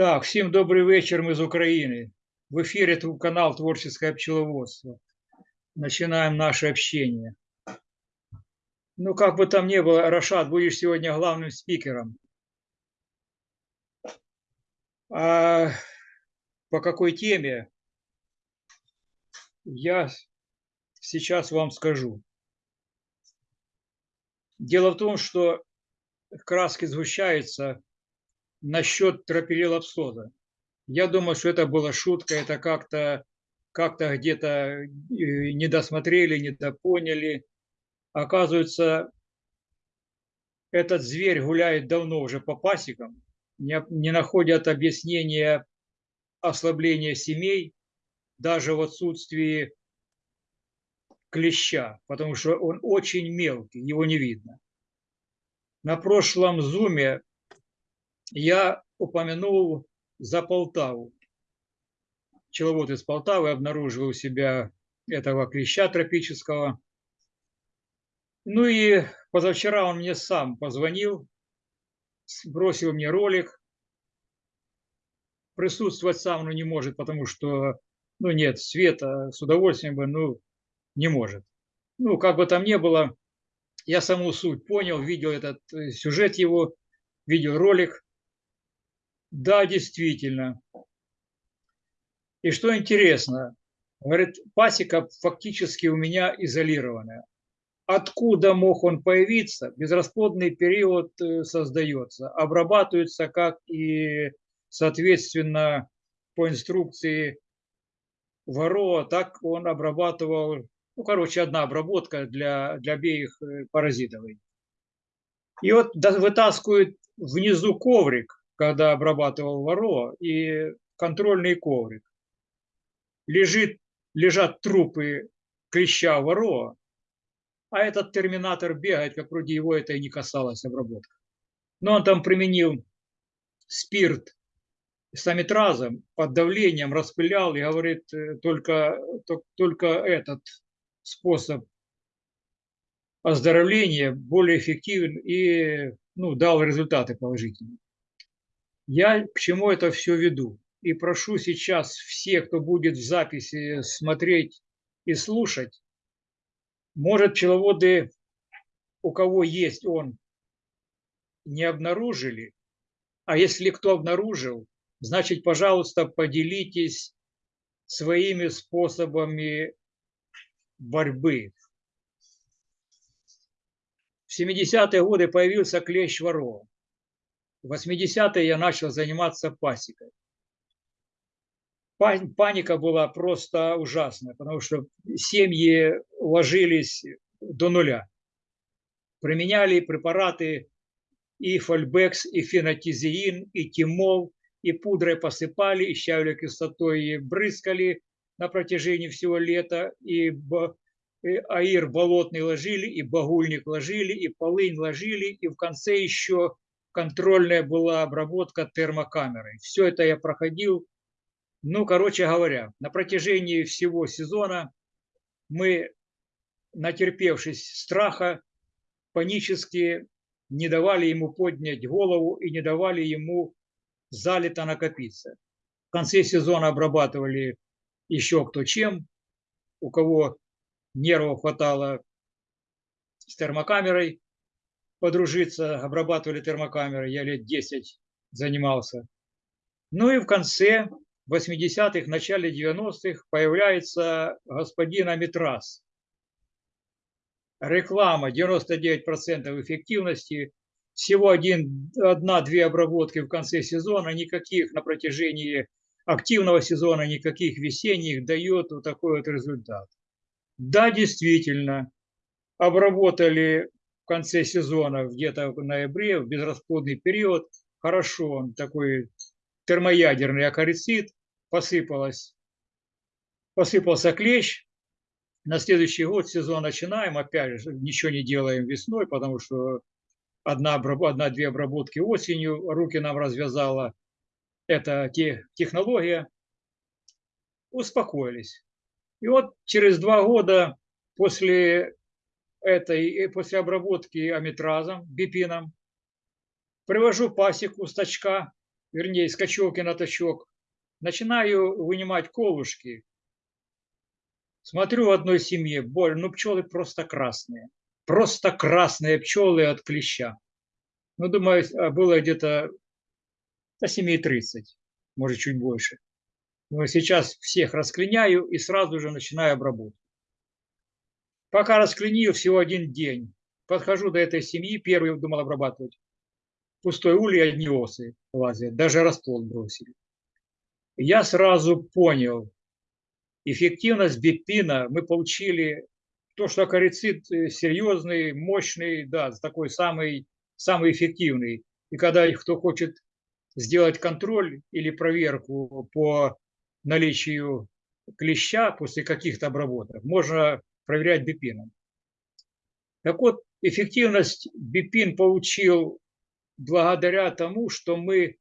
Так, всем добрый вечер, мы из Украины. В эфире канал «Творческое пчеловодство». Начинаем наше общение. Ну, как бы там ни было, Рашад, будешь сегодня главным спикером. А по какой теме я сейчас вам скажу. Дело в том, что краски сгущаются насчет тропилилапсоза. Я думаю, что это была шутка, это как-то как-то где-то э, не досмотрели, не допоняли. Оказывается, этот зверь гуляет давно уже по пасекам, не находят объяснения ослабления семей, даже в отсутствии клеща, потому что он очень мелкий, его не видно. На прошлом зуме я упомянул за Полтаву. Пчеловод из Полтавы обнаружил у себя этого клеща тропического. Ну и позавчера он мне сам позвонил, бросил мне ролик. Присутствовать сам ну, не может, потому что ну, нет света, с удовольствием бы, ну, не может. Ну, как бы там ни было, я саму суть понял, видел этот э, сюжет его, видел ролик. Да, действительно. И что интересно, говорит, пасека фактически у меня изолированная. Откуда мог он появиться? Безрасплодный период э, создается, обрабатывается как и, соответственно, по инструкции Варова, так он обрабатывал, ну, короче, одна обработка для, для обеих э, паразитов. И вот вытаскивают внизу коврик, когда обрабатывал воро, и контрольный коврик. Лежит, лежат трупы клеща воро, а этот терминатор бегает, как вроде его это и не касалось обработка. Но он там применил спирт с амитразом, под давлением распылял и говорит, э, только, только этот способ оздоровления более эффективен и ну, дал результаты положительные. Я к чему это все веду? И прошу сейчас всех, кто будет в записи смотреть и слушать, может, пчеловоды, у кого есть он, не обнаружили, а если кто обнаружил, значит, пожалуйста, поделитесь своими способами борьбы. В 70-е годы появился клещ ворова. В 80-е я начал заниматься пасекой. Паника была просто ужасная, потому что семьи ложились до нуля. Применяли препараты и фольбекс, и фенотизеин, и тимол, и пудрой посыпали, и щавелевой кислотой и брызгали на протяжении всего лета, и аир болотный ложили, и багульник ложили, и полынь ложили, и в конце еще контрольная была обработка термокамерой. Все это я проходил. Ну, короче говоря, на протяжении всего сезона мы, натерпевшись страха, панически не давали ему поднять голову и не давали ему залито накопиться. В конце сезона обрабатывали еще кто чем, у кого нервов хватало с термокамерой, подружиться, обрабатывали термокамеры, я лет 10 занимался. Ну и в конце 80-х, начале 90-х появляется господин Амитрас. Реклама 99% эффективности, всего один, одна-две обработки в конце сезона, никаких на протяжении активного сезона, никаких весенних дает вот такой вот результат. Да, действительно, обработали конце сезона, где-то в ноябре, в безрасплодный период, хорошо, он такой термоядерный акарицид, посыпалось, посыпался клещ. На следующий год сезон начинаем, опять же, ничего не делаем весной, потому что одна-две обработки осенью, руки нам развязала эта технология. успокоились. И вот через два года после этой, после обработки аметразом, бипином, привожу пасеку с точка, вернее, с кочевки на точок, начинаю вынимать колышки. Смотрю в одной семье, боль, ну пчелы просто красные. Просто красные пчелы от клеща. Ну, думаю, а было где-то до 7.30, может, чуть больше. Но сейчас всех расклиняю и сразу же начинаю обработку. Пока расклинию всего один день. Подхожу до этой семьи, первый думал обрабатывать. Пустой улей, одни осы лазят, даже расплод бросили. Я сразу понял, эффективность бипина мы получили, то, что акарицид э, серьезный, мощный, да, такой самый, самый эффективный. И когда кто хочет сделать контроль или проверку по наличию клеща после каких-то обработок, можно проверять бипином. Так вот, эффективность бипин получил благодаря тому, что мы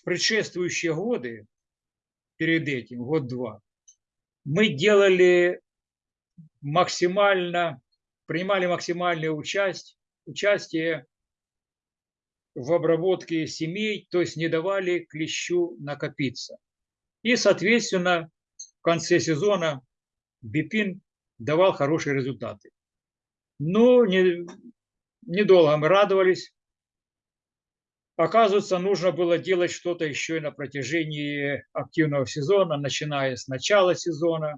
в предшествующие годы, перед этим, год-два, мы делали максимально, принимали максимальное участие, участие в обработке семей, то есть не давали клещу накопиться. И, соответственно, в конце сезона Бипин давал хорошие результаты. Но не, недолго мы радовались. Оказывается, нужно было делать что-то еще и на протяжении активного сезона, начиная с начала сезона.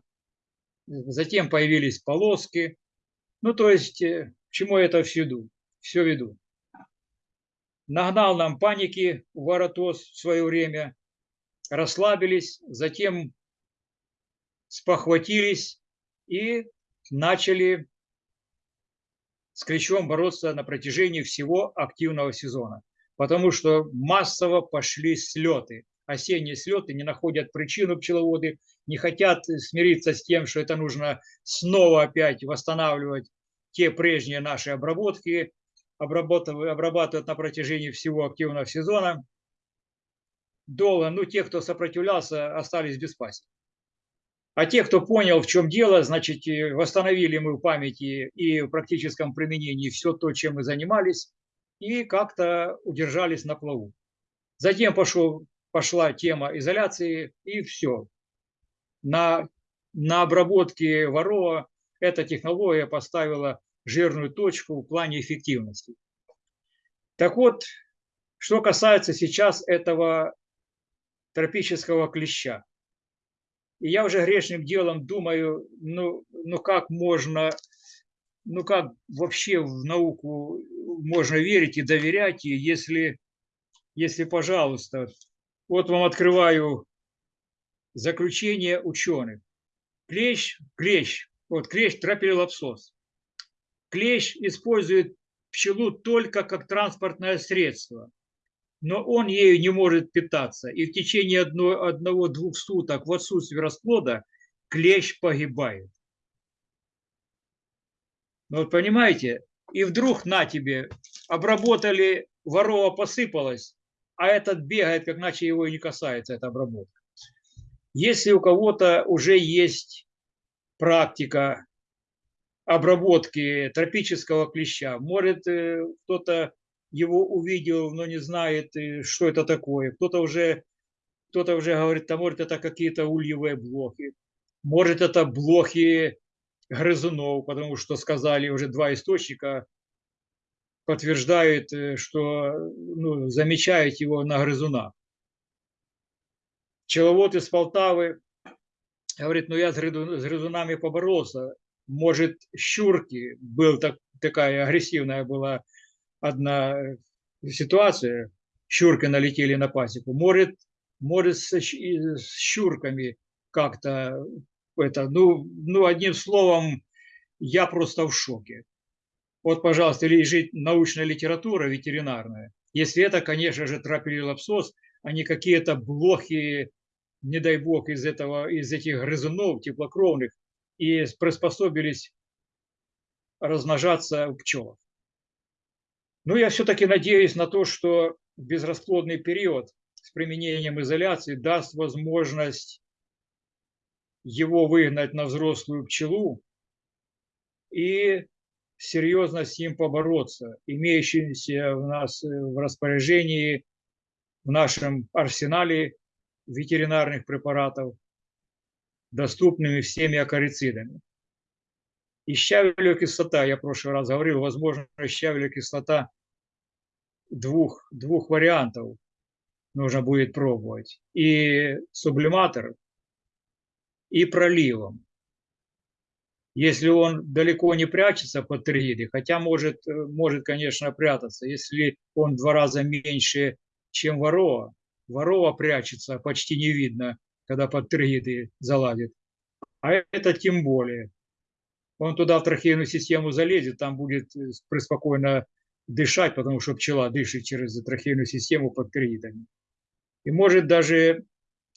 Затем появились полоски. Ну, то есть, э, к чему это все веду? Все веду нагнал нам паники Воротос в свое время, расслабились, затем спохватились и начали с клещом бороться на протяжении всего активного сезона. Потому что массово пошли слеты. Осенние слеты не находят причину пчеловоды, не хотят смириться с тем, что это нужно снова опять восстанавливать те прежние наши обработки, обрабатывают, обрабатывают на протяжении всего активного сезона. Долго, ну, те, кто сопротивлялся, остались без пасек. А те, кто понял, в чем дело, значит, восстановили мы в памяти и в практическом применении все то, чем мы занимались, и как-то удержались на плаву. Затем пошел, пошла тема изоляции, и все. На, на обработке ворова эта технология поставила жирную точку в плане эффективности. Так вот, что касается сейчас этого тропического клеща. И я уже грешным делом думаю, ну, ну как можно, ну как вообще в науку можно верить и доверять, если, если, пожалуйста, вот вам открываю заключение ученых. Клещ, клещ, вот клещ тропилопсос. Клещ использует пчелу только как транспортное средство, но он ею не может питаться. И в течение одного-двух суток в отсутствии расплода клещ погибает. Ну вот понимаете, и вдруг на тебе, обработали, ворова посыпалась, а этот бегает, как иначе его и не касается, эта обработка. Если у кого-то уже есть практика обработки тропического клеща. Может, э, кто-то его увидел, но не знает, э, что это такое. Кто-то уже, кто-то уже говорит, а может, это какие-то ульевые блохи. Может, это блохи грызунов, потому что сказали уже два источника, подтверждают, э, что ну, замечают его на грызунах. Пчеловод из Полтавы говорит, ну я с грызунами поборолся, может, щурки, был так, такая агрессивная была одна ситуация, щурки налетели на пасеку, может, может с, с щурками как-то это, ну, ну, одним словом, я просто в шоке. Вот, пожалуйста, лежит научная литература ветеринарная. Если это, конечно же, трапелилопсоз, а не какие-то блохи, не дай бог, из, этого, из этих грызунов теплокровных, и приспособились размножаться у пчелов. Но я все-таки надеюсь на то, что безрасплодный период с применением изоляции даст возможность его выгнать на взрослую пчелу и серьезно с ним побороться, имеющимся в нас э, в распоряжении, в нашем арсенале ветеринарных препаратов, доступными всеми акарицидами. И щавелевая кислота, я в прошлый раз говорил, возможно, щавелевая кислота двух, двух вариантов нужно будет пробовать. И сублиматор, и проливом если он далеко не прячется под тригиды, хотя может, э, может, конечно, прятаться, если он в два раза меньше, чем ворова, ворова прячется, почти не видно, когда под тригиды залазит. А это тем более. Он туда в трахейную систему залезет, там будет э, преспокойно дышать, потому что пчела дышит через трахейную систему под тригидами. И может даже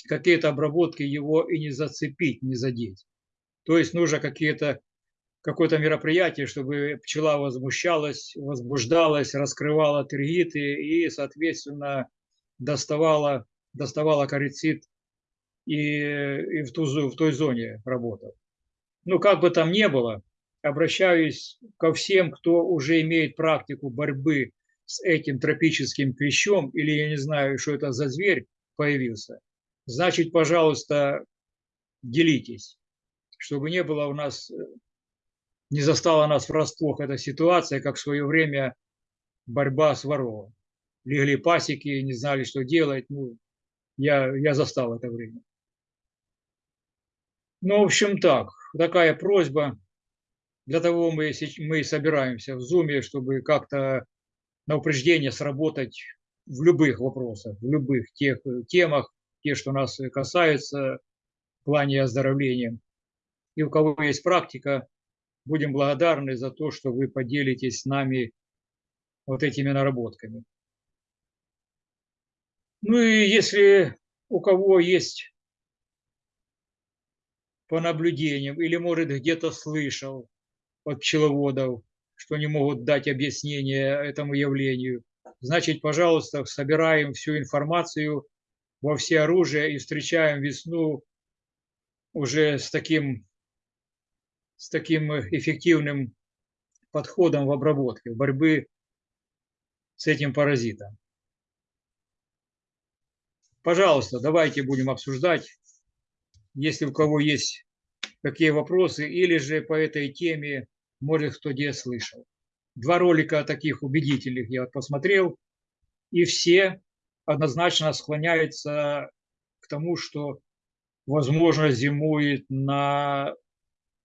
какие-то обработки его и не зацепить, не задеть. То есть нужно какие-то какое-то мероприятие, чтобы пчела возмущалась, возбуждалась, раскрывала тригиты и, соответственно, доставала, доставала корицид и, и в, ту, в той зоне работал. Ну, как бы там ни было, обращаюсь ко всем, кто уже имеет практику борьбы с этим тропическим клещом, или я не знаю, что это за зверь появился. Значит, пожалуйста, делитесь чтобы не было у нас, э, не застала нас врасплох эта ситуация, как в свое время борьба с воровом. Легли пасеки, не знали, что делать. Ну, я, я застал это время. Ну, в общем, так, такая просьба. Для того мы, мы собираемся в Зуме, чтобы как-то на упреждение сработать в любых вопросах, в любых тех темах, те, что нас касаются в плане оздоровления и у кого есть практика, будем благодарны за то, что вы поделитесь с нами вот этими наработками. Ну и если у кого есть по наблюдениям или, может, где-то слышал от пчеловодов, что не могут дать объяснение этому явлению, значит, пожалуйста, собираем всю информацию во все оружия и встречаем весну уже с таким с таким э, эффективным подходом в обработке, в борьбе с этим паразитом. Пожалуйста, давайте будем обсуждать, если у кого есть какие вопросы, или же по этой теме, может, кто где слышал. Два ролика таких убедительных я посмотрел, и все однозначно склоняются к тому, что, возможно, зимует на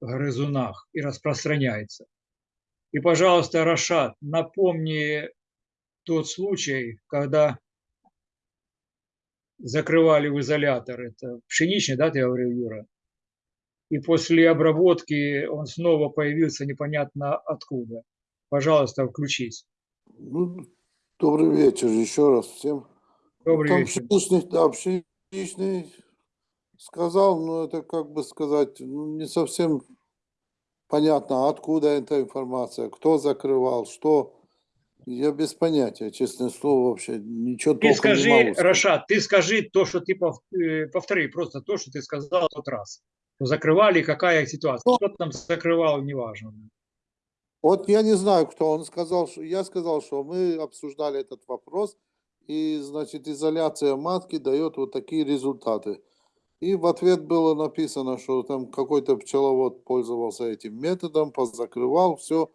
грызунах и распространяется. И, пожалуйста, Рашат, напомни тот случай, когда закрывали в изолятор, это пшеничный, да, ты говорил, Юра? И после обработки он снова появился непонятно откуда. Пожалуйста, включись. Ну, добрый вечер еще раз всем. Добрый Там вечер. Пшеничный, да, пшеничный сказал, но это, как бы сказать, ну, не совсем понятно, откуда эта информация, кто закрывал, что. Я без понятия, честное слово, вообще ничего Ты скажи, не могу сказать. Рашат, ты скажи то, что ты э, повтори, просто то, что ты сказал в тот раз. Закрывали, какая ситуация. Ну, Кто там закрывал, неважно. Вот я не знаю, кто он сказал, что я сказал, что мы обсуждали этот вопрос, и, значит, изоляция матки дает вот такие результаты. И в ответ было написано, что там какой-то пчеловод пользовался этим методом, позакрывал все,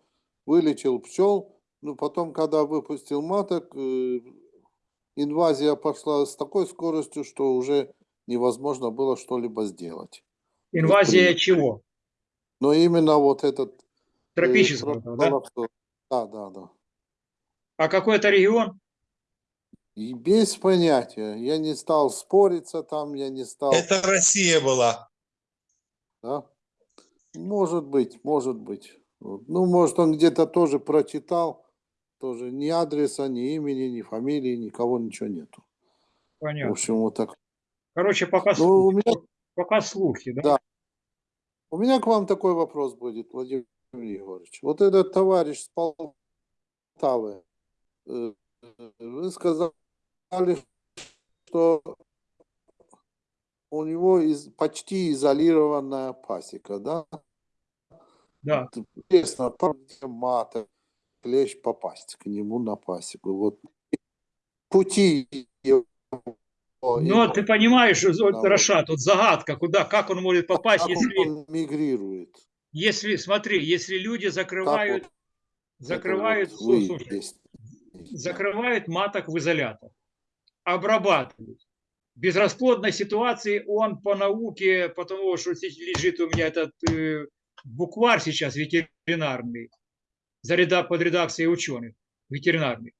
вылечил пчел. Ну, потом, когда выпустил маток, э, инвазия пошла с такой скоростью, что уже невозможно было что-либо сделать. Инвазия чего? Но именно вот этот... э, Тропического, да? Да, да, да. А какой это регион? И без понятия. Я не стал спориться там, я не стал... Это Россия была. Да? Может быть, может быть. Вот. Ну, может, он где-то тоже прочитал, тоже ни адреса, ни имени, ни фамилии, никого, ничего нету. Понятно. В общем, вот так. Короче, пока, Ну, у слухи, меня- пока слухи, да? Да. У меня к вам такой вопрос будет, Владимир Егорович. Вот этот товарищ с Полтавы, э, вы сказали, что у него из, почти изолированная пасека, да? Да. Интересно, мата, клещ попасть к нему на пасеку. Вот пути его Но ты понимаешь, вот, Рашат, вот загадка, куда, как он может попасть, как если, он мигрирует. если, смотри, если люди закрывают, Как закрывают, слушай, вот выезд. закрывают маток в изолятор, обрабатывают. В безрасплодной ситуации он по науке, потому что лежит у меня этот э, букварь сейчас ветеринарный, за реда- под редакцией ученых ветеринарных.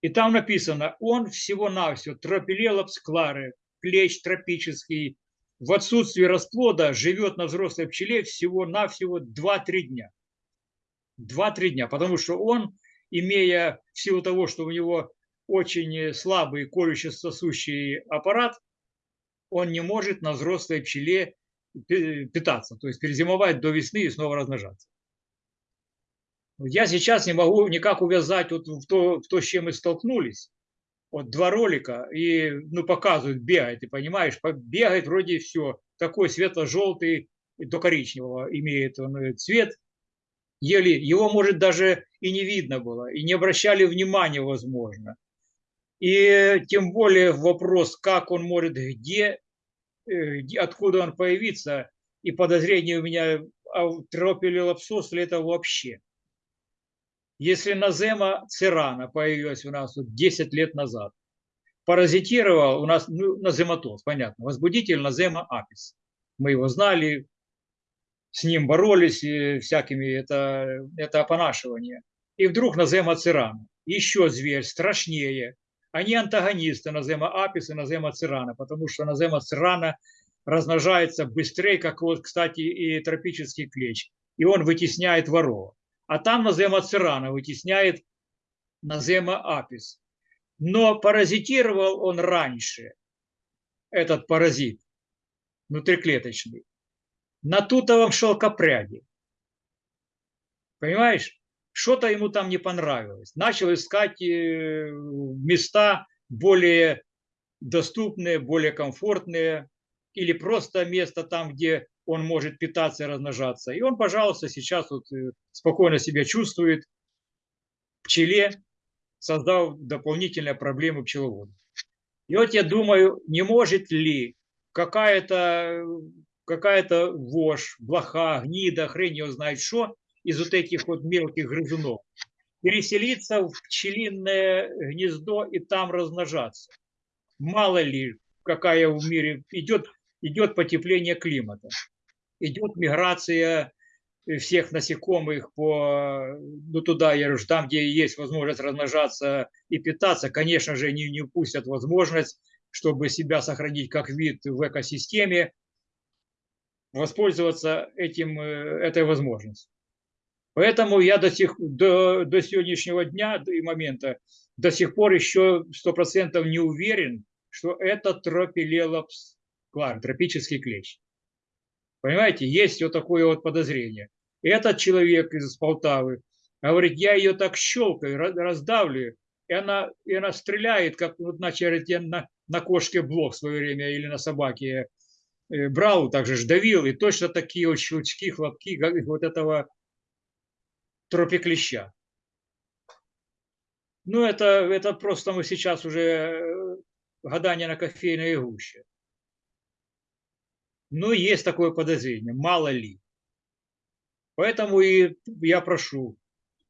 И там написано, он всего-навсего тропилелопс клары, клещ тропический, в отсутствии расплода живет на взрослой пчеле всего-навсего 2-3 дня. 2-3 дня, потому что он, имея в силу того, что у него очень слабый колюще-сосущий аппарат, он не может на взрослой пчеле пи- питаться, то есть перезимовать до весны и снова размножаться. Я сейчас не могу никак увязать вот в то, в то, с чем мы столкнулись. Вот два ролика, и ну, показывают, бегает, ты понимаешь, по- бегает вроде все, такой светло-желтый до коричневого имеет он э, цвет, еле, его, может, даже и не видно было, и не обращали внимания, возможно. И тем более вопрос, как он может, где, э, откуда он появится, и подозрение у меня, а тропилелапсос ли это вообще? Если назема цирана появилась у нас вот 10 лет назад, паразитировал у нас ну, назематоз, понятно, возбудитель назема апис. Мы его знали, с ним боролись и всякими, это, это опонашивание. И вдруг назема цирана, еще зверь, страшнее. Они антагонисты назема апис и назема цирана, потому что назема цирана размножается быстрее, как вот, кстати, и тропический клещ. И он вытесняет ворова. А там назема цирана вытесняет назема апис. Но паразитировал он раньше, этот паразит внутриклеточный, на тутовом шелкопряде. Понимаешь? Что-то ему там не понравилось. Начал искать э, места более доступные, более комфортные, или просто место там, где он может питаться и размножаться. И он, пожалуйста, сейчас вот э, спокойно себя чувствует пчеле, создав дополнительные проблемы пчеловоду. И вот я думаю, не может ли какая-то какая-то вошь, блоха, гнида, хрень его знает что, из вот этих вот мелких грызунов, переселиться в пчелиное гнездо и там размножаться. Мало ли, какая в мире идет, идет потепление климата, идет миграция всех насекомых по, ну, туда, я говорю, там, где есть возможность размножаться и питаться, конечно же, не, не упустят возможность, чтобы себя сохранить как вид в экосистеме, воспользоваться этим, э, этой возможностью. Поэтому я до, сих, до, до сегодняшнего дня и момента до сих пор еще сто процентов не уверен, что это тропилелопс клар, тропический клещ. Понимаете, есть вот такое вот подозрение. Этот человек из Полтавы говорит, я ее так щелкаю, раздавлю, и она, и она стреляет, как вот начали я на, на кошке блок в свое время или на собаке э, брал, также ж давил, и точно такие вот щелчки, хлопки, как вот этого тропиклеща. Ну, это, это просто мы сейчас уже э, гадание на кофейной гуще. Но есть такое подозрение, мало ли. Поэтому и я прошу,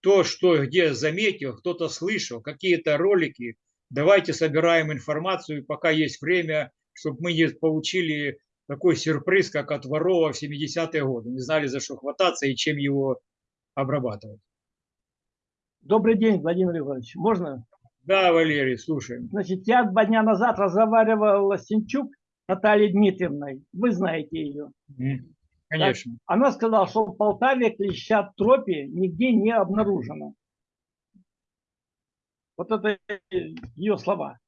то, что где заметил, кто-то слышал, какие-то ролики, давайте собираем информацию, пока есть время, чтобы мы не получили такой сюрприз, как от ворова в 70-е годы. Не знали, за что хвататься и чем его обрабатывать. Добрый день, Владимир Иванович. Можно? Да, Валерий, слушаем. Значит, я два дня назад разговаривал с Синчук Натальей Дмитриевной. Вы знаете ее. Конечно. Так, она сказала, что в Полтаве клеща тропи нигде не обнаружено. Вот это ее слова.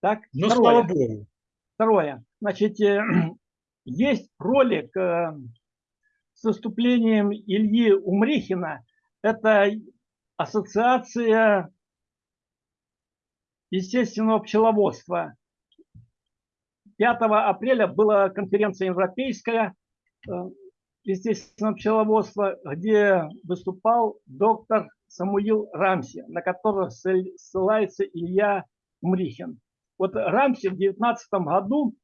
Так, Ну, второе. слава богу. Второе. Значит, э, есть ролик э, с выступлением Ильи Умрихина. Это ассоциация естественного пчеловодства. 5 апреля была конференция европейская, э, естественно, пчеловодства, где выступал доктор Самуил Рамси, на которого ссылается Илья Мрихин. Вот Рамси в 2019 году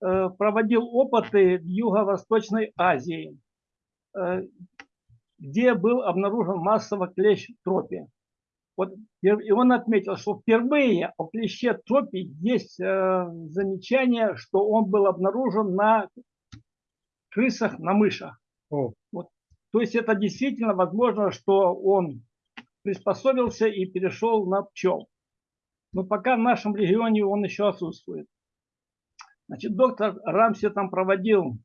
э, проводил опыты в Юго-Восточной Азии, где был обнаружен массово клещ тропи. Вот, и он отметил, что впервые о клеще тропи есть э, замечание, что он был обнаружен на крысах, на мышах. О. Вот. То есть это действительно возможно, что он приспособился и перешел на пчел. Но пока в нашем регионе он еще отсутствует. Значит, доктор Рамси там проводил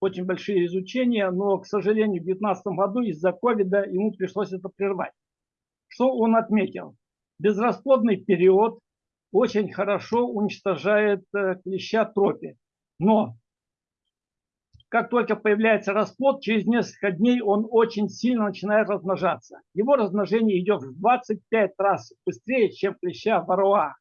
очень большие изучения, но, к сожалению, в 2019 году из-за ковида ему пришлось это прервать. Что он отметил? Безрасплодный период очень хорошо уничтожает э, клеща тропи. Но как только появляется расплод, через несколько дней он очень сильно начинает размножаться. Его размножение идет в 25 раз быстрее, чем клеща варуа.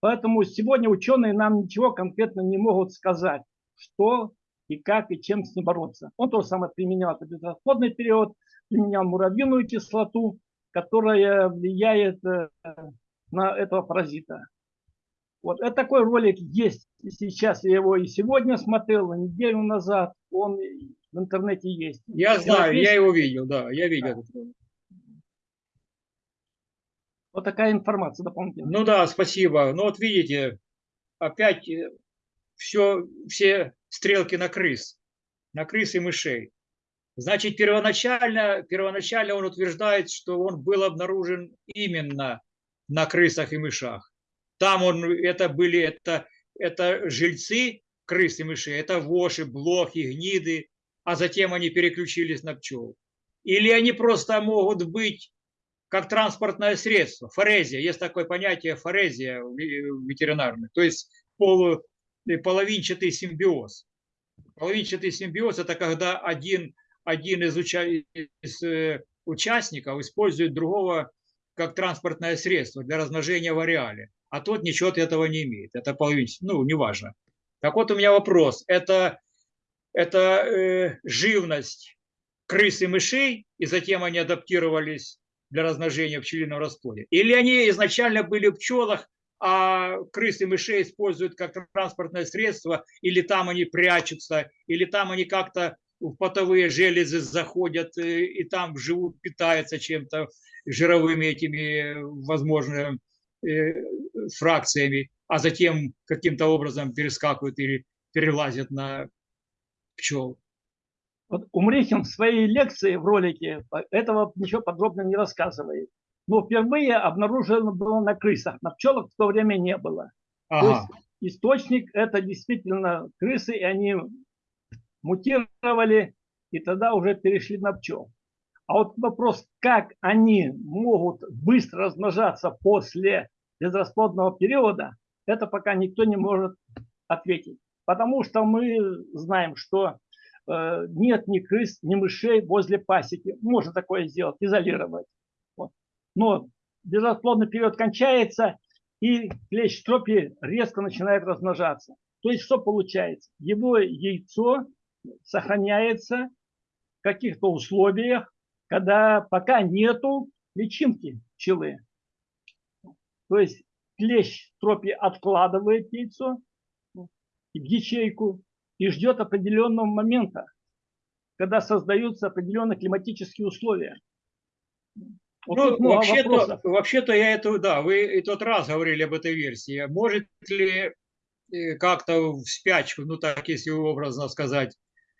Поэтому сегодня ученые нам ничего конкретно не могут сказать, что и как и чем с ним бороться. Он то же самое применял это безрасплодный период, применял муравьиную кислоту, которая влияет э, на этого паразита. Вот это такой ролик есть сейчас. Я его и сегодня смотрел, и неделю назад. Он в интернете есть. Я знаю, я его видел, да, я видел. Да. Вот такая информация дополнительная. Ну да, спасибо. Ну вот видите, опять все, э, все стрелки на крыс, на крыс и мышей. Значит, первоначально, первоначально он утверждает, что он был обнаружен именно на крысах и мышах. Там он, это были, это, это жильцы крыс и мышей, это воши, блохи, гниды, а затем они переключились на пчел. Или они просто могут быть как транспортное средство, форезия, есть такое понятие форезия ветеринарное, то есть полу, половинчатый симбиоз. Половинчатый симбиоз – это когда один, один из, уча, из э, участников использует другого как транспортное средство для размножения в ареале а тот ничего от этого не имеет. Это половинчатый, ну, неважно. Так вот у меня вопрос. Это, это э, живность крыс и мышей, и затем они адаптировались для размножения в пчелином расплоде? Или они изначально были в пчелах, а крыс и мышей используют как транспортное средство, или там они прячутся, или там они как-то в потовые железы заходят и, э, и там живут, питаются чем-то жировыми этими, возможно, э, фракциями, а затем каким-то образом перескакивают или перелазят на пчел. Вот Умрихин в своей лекции в ролике этого ничего подробно не рассказывает. Но впервые обнаружено было на крысах, на пчелах в то время не было. Ага. То есть источник это действительно крысы, и они мутировали, и тогда уже перешли на пчел. А вот вопрос, как они могут быстро размножаться после безрасплодного периода, это пока никто не может ответить. Потому что мы знаем, что э, нет ни крыс, ни мышей возле пасеки. Можно такое сделать, изолировать. Но безрасплодный период кончается, и клещ тропи резко начинает размножаться. То есть что получается? Его яйцо сохраняется в каких-то условиях, когда пока нету личинки пчелы. То есть клещ в тропе откладывает яйцо в ячейку и ждет определенного момента, когда создаются определенные климатические условия. Вот ну, вообще-то, вообще-то я это, да, вы и тот раз говорили об этой версии. Может ли э, как-то в спячку, ну так, если образно сказать,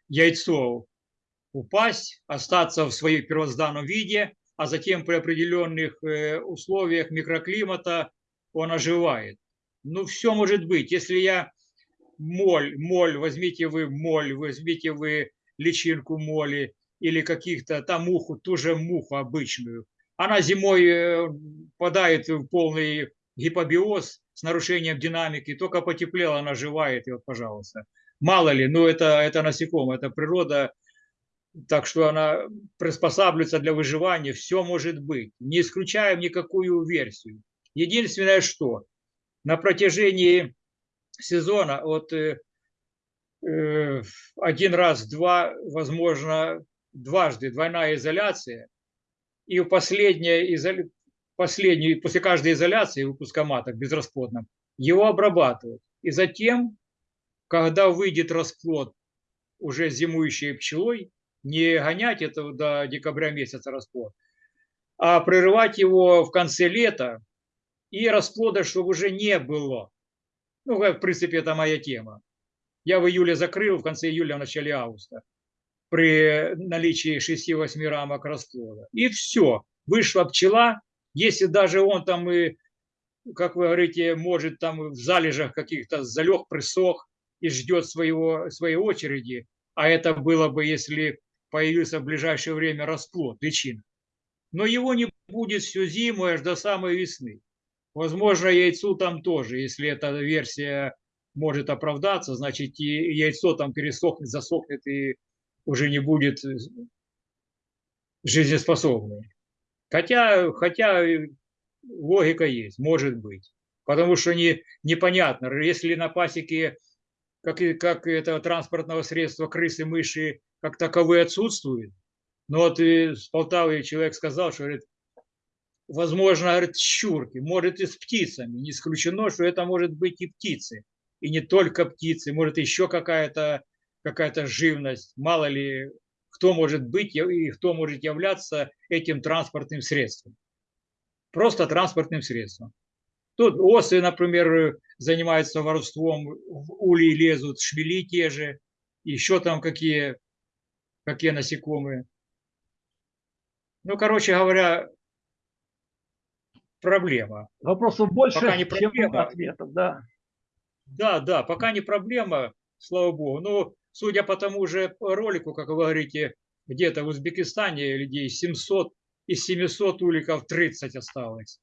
яйцо упасть, остаться в своем первозданном виде, а затем при определенных э, условиях микроклимата он оживает. Ну, все может быть. Если я моль, моль, возьмите вы моль, возьмите вы личинку моли или каких-то, там муху, ту же муху обычную. Она зимой э, падает в полный гипобиоз с нарушением динамики, только потеплела, она оживает, и вот, пожалуйста. Мало ли, ну это, это насекомое, это природа так что она приспосабливается для выживания, все может быть. Не исключаем никакую версию. Единственное, что на протяжении сезона, вот э, э, один раз, два, возможно, дважды двойная изоляция, и последняя, изоля... последний, после каждой изоляции выпуска маток безрасплодном, его обрабатывают. И затем, когда выйдет расплод уже зимующей пчелой, не гонять это до декабря месяца расплод, а прерывать его в конце лета, и расплода, чтобы уже не было. Ну, в принципе, это моя тема. Я в июле закрыл, в конце июля, в начале августа, при наличии 6-8 рамок расплода. И все, вышла пчела, если даже он там и, как вы говорите, может там в залежах каких-то залег, присох и ждет своего, своей очереди, а это было бы, если появился в ближайшее время расплод, личина. Но его не будет всю зиму аж до самой весны. Возможно, яйцу там тоже, если эта версия может оправдаться, значит и яйцо там пересохнет, засохнет и уже не будет жизнеспособным. Хотя, хотя логика есть, может быть. Потому что не, непонятно, если на пасеке как, как это транспортного средства крысы, мыши как таковые отсутствуют. Но вот и с Полтавы человек сказал, что говорит, возможно, говорит, щурки, может и с птицами. Не исключено, что это может быть и птицы. И не только птицы, может еще какая-то какая живность. Мало ли, кто может быть и кто может являться этим транспортным средством. Просто транспортным средством. Тут осы, например, занимаются воровством, в улей лезут, шмели те же, еще там какие, какие насекомые. Ну, короче говоря, проблема. Вопросов больше, пока не проблема. чем ответов, да. Да, да, пока не проблема, слава богу. Но судя по тому же ролику, как вы говорите, где-то в Узбекистане людей 700, из 700 уликов 30 осталось.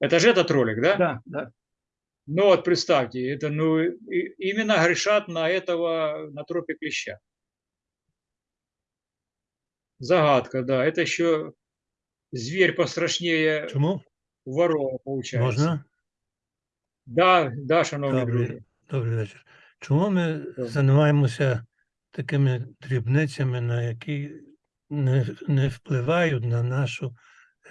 Это же этот ролик, да? Да, да. Ну вот представьте, это ну именно грешат на этого, на тропе клеща. Загадка, да. Это еще зверь пострашнее Чому? ворова, получается. Можна? Да, да, шановні Добрий, друзі. добрий вечір. Чому ми займаємося такими дрібницями, на які не, не впливають на нашу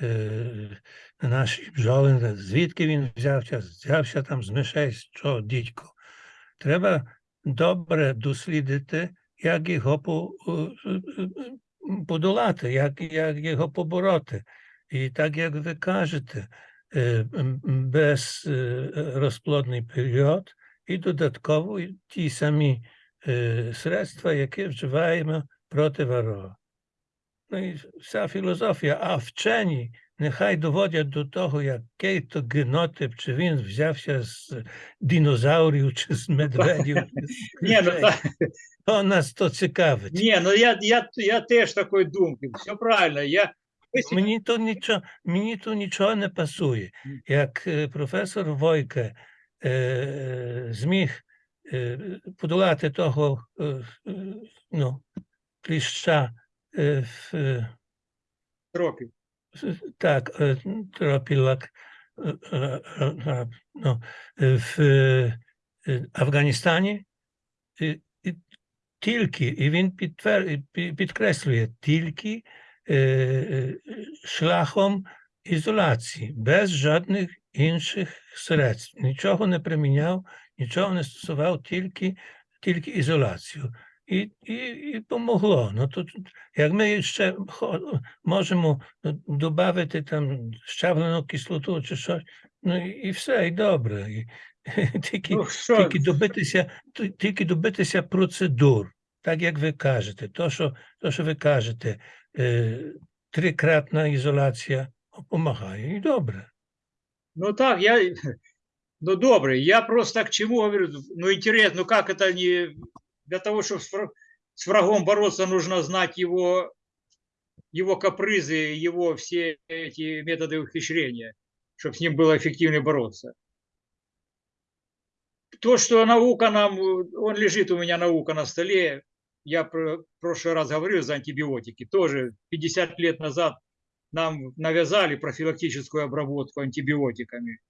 е, на наші бджоли, звідки він взявся, взявся там з мишей, що дідько. Треба добре дослідити, як його по, е, е, е, подолати, як, як його побороти. І так як ви кажете, е, м, м, без е, розплодний період і додатково і ті самі е, средства, які вживаємо проти ворога. Ну і вся філософія, а вчені нехай доводять до того, який то генотип, чи він взявся з динозаврів, чи з медведів, чи з Ні, ну крижей. так. То нас то цікавить. Ні, ну я, я, я теж такої думки. Все правильно. Я, ви сі- Мені то нічого, мені то нічого не пасує. Мгм. Як е, професор Войке е, Е, зміг е, подолати того е, ну, кліща Тропів. Так, тропілак ну, в Афганістані тільки, і він підкреслює тільки е. шляхом ізоляції, без жодних інших средств. Нічого не приміняв, нічого не стосував, тільки, тільки ізоляцію. І, і, і помогло. Ну, тут, як ми ще можемо додати там щавлену кислоту чи щось, ну і, все, і добре. І, тільки, Ну, тільки добитися, тільки добитися процедур, так як ви кажете. То, що, то, що ви кажете, е, трикратна ізоляція допомагає, і добре. ну так, я, ну добре, я просто к чему говорю, ну интересно, ну как это не, для того, чтобы с вра- с врагом бороться, нужно знать его, его капризы, его все эти методы ухищрения, чтобы с ним было эффективнее бороться. То, что наука нам, он лежит у меня наука на столе, я в прошлый раз говорил за антибиотики, тоже 50 лет назад нам навязали профилактическую обработку антибиотиками,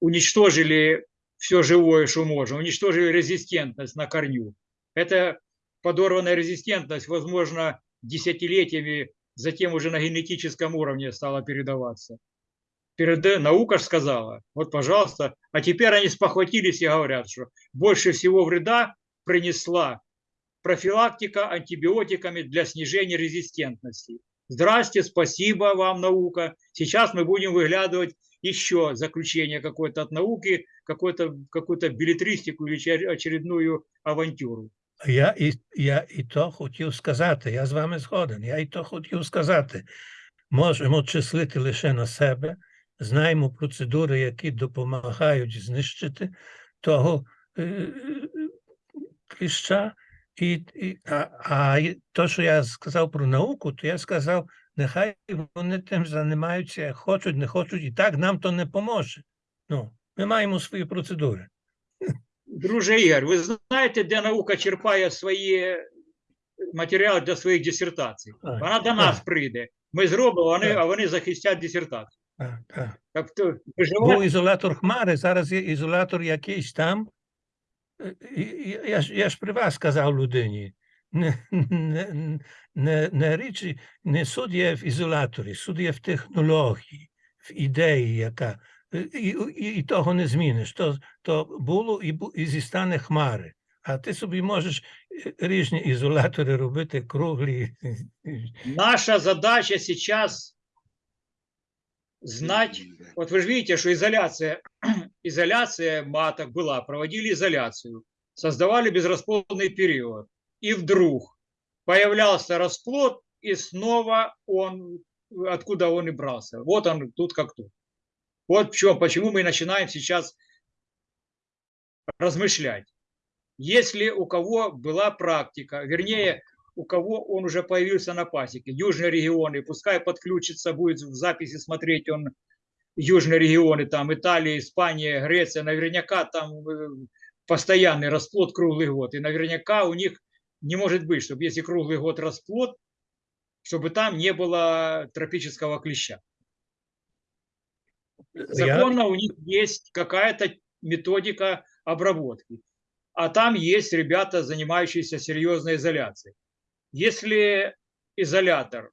уничтожили все живое, что можем, уничтожили резистентность на корню. Это подорванная резистентность, возможно, десятилетиями, затем уже на генетическом уровне стала передаваться. Перед... Наука ж сказала, вот, пожалуйста, а теперь они спохватились и говорят, что больше всего вреда принесла профилактика антибиотиками для снижения резистентности. Здрасте, спасибо вам, наука. Сейчас мы будем выглядывать еще заключение какое-то от науки, какую-то какую билетристику или очер- очередную авантюру. Я і, я і то хотів сказати, я з вами згоден, я і то хотів сказати. Можемо числити лише на себе, знаємо процедури, які допомагають знищити того е, е, кліща. і, і, а, а то, що я сказав про науку, то я сказав, нехай вони тим займаються, хочуть, не хочуть, і так нам то не поможе. Ну, ми маємо свої процедури. Друже Ігор, ви знаєте, де наука черпає свої матеріали для своїх дисертацій? Так, Вона до нас так. прийде. Ми зробимо, вони, Так. а вони захистять дисертацію. Так, так. Тобто, Був ізолятор хмари, зараз є ізолятор якийсь там. Я ж, я ж при вас сказав людині. Не, не, не, не річ, не суд є в ізоляторі, суд є в технології, в ідеї, яка. е, І, і, і того не зміниш. То, то було і, і зістане хмари. А ти собі можеш е, різні ізолятори робити круглі. наша задача сейчас знать, вот вы же видите, что изоляция, изоляция маток была, проводили изоляцию, создавали безрасплодный период. И вдруг появлялся расплод, и снова он, откуда он и брался. Вот он тут как тут. Вот в чем, почему мы начинаем сейчас размышлять. Если у кого была практика, вернее, у кого он уже появился на пасеке, южные регионы, пускай подключится, будет в записи смотреть он южные регионы, там Италия, Испания, Греция, наверняка там э, постоянный расплод круглый год. И наверняка у них не может быть, чтобы если круглый год расплод, чтобы там не было тропического клеща. Я, Законно у них есть какая-то методика обработки. А там есть ребята, занимающиеся серьезной изоляцией. Если изолятор,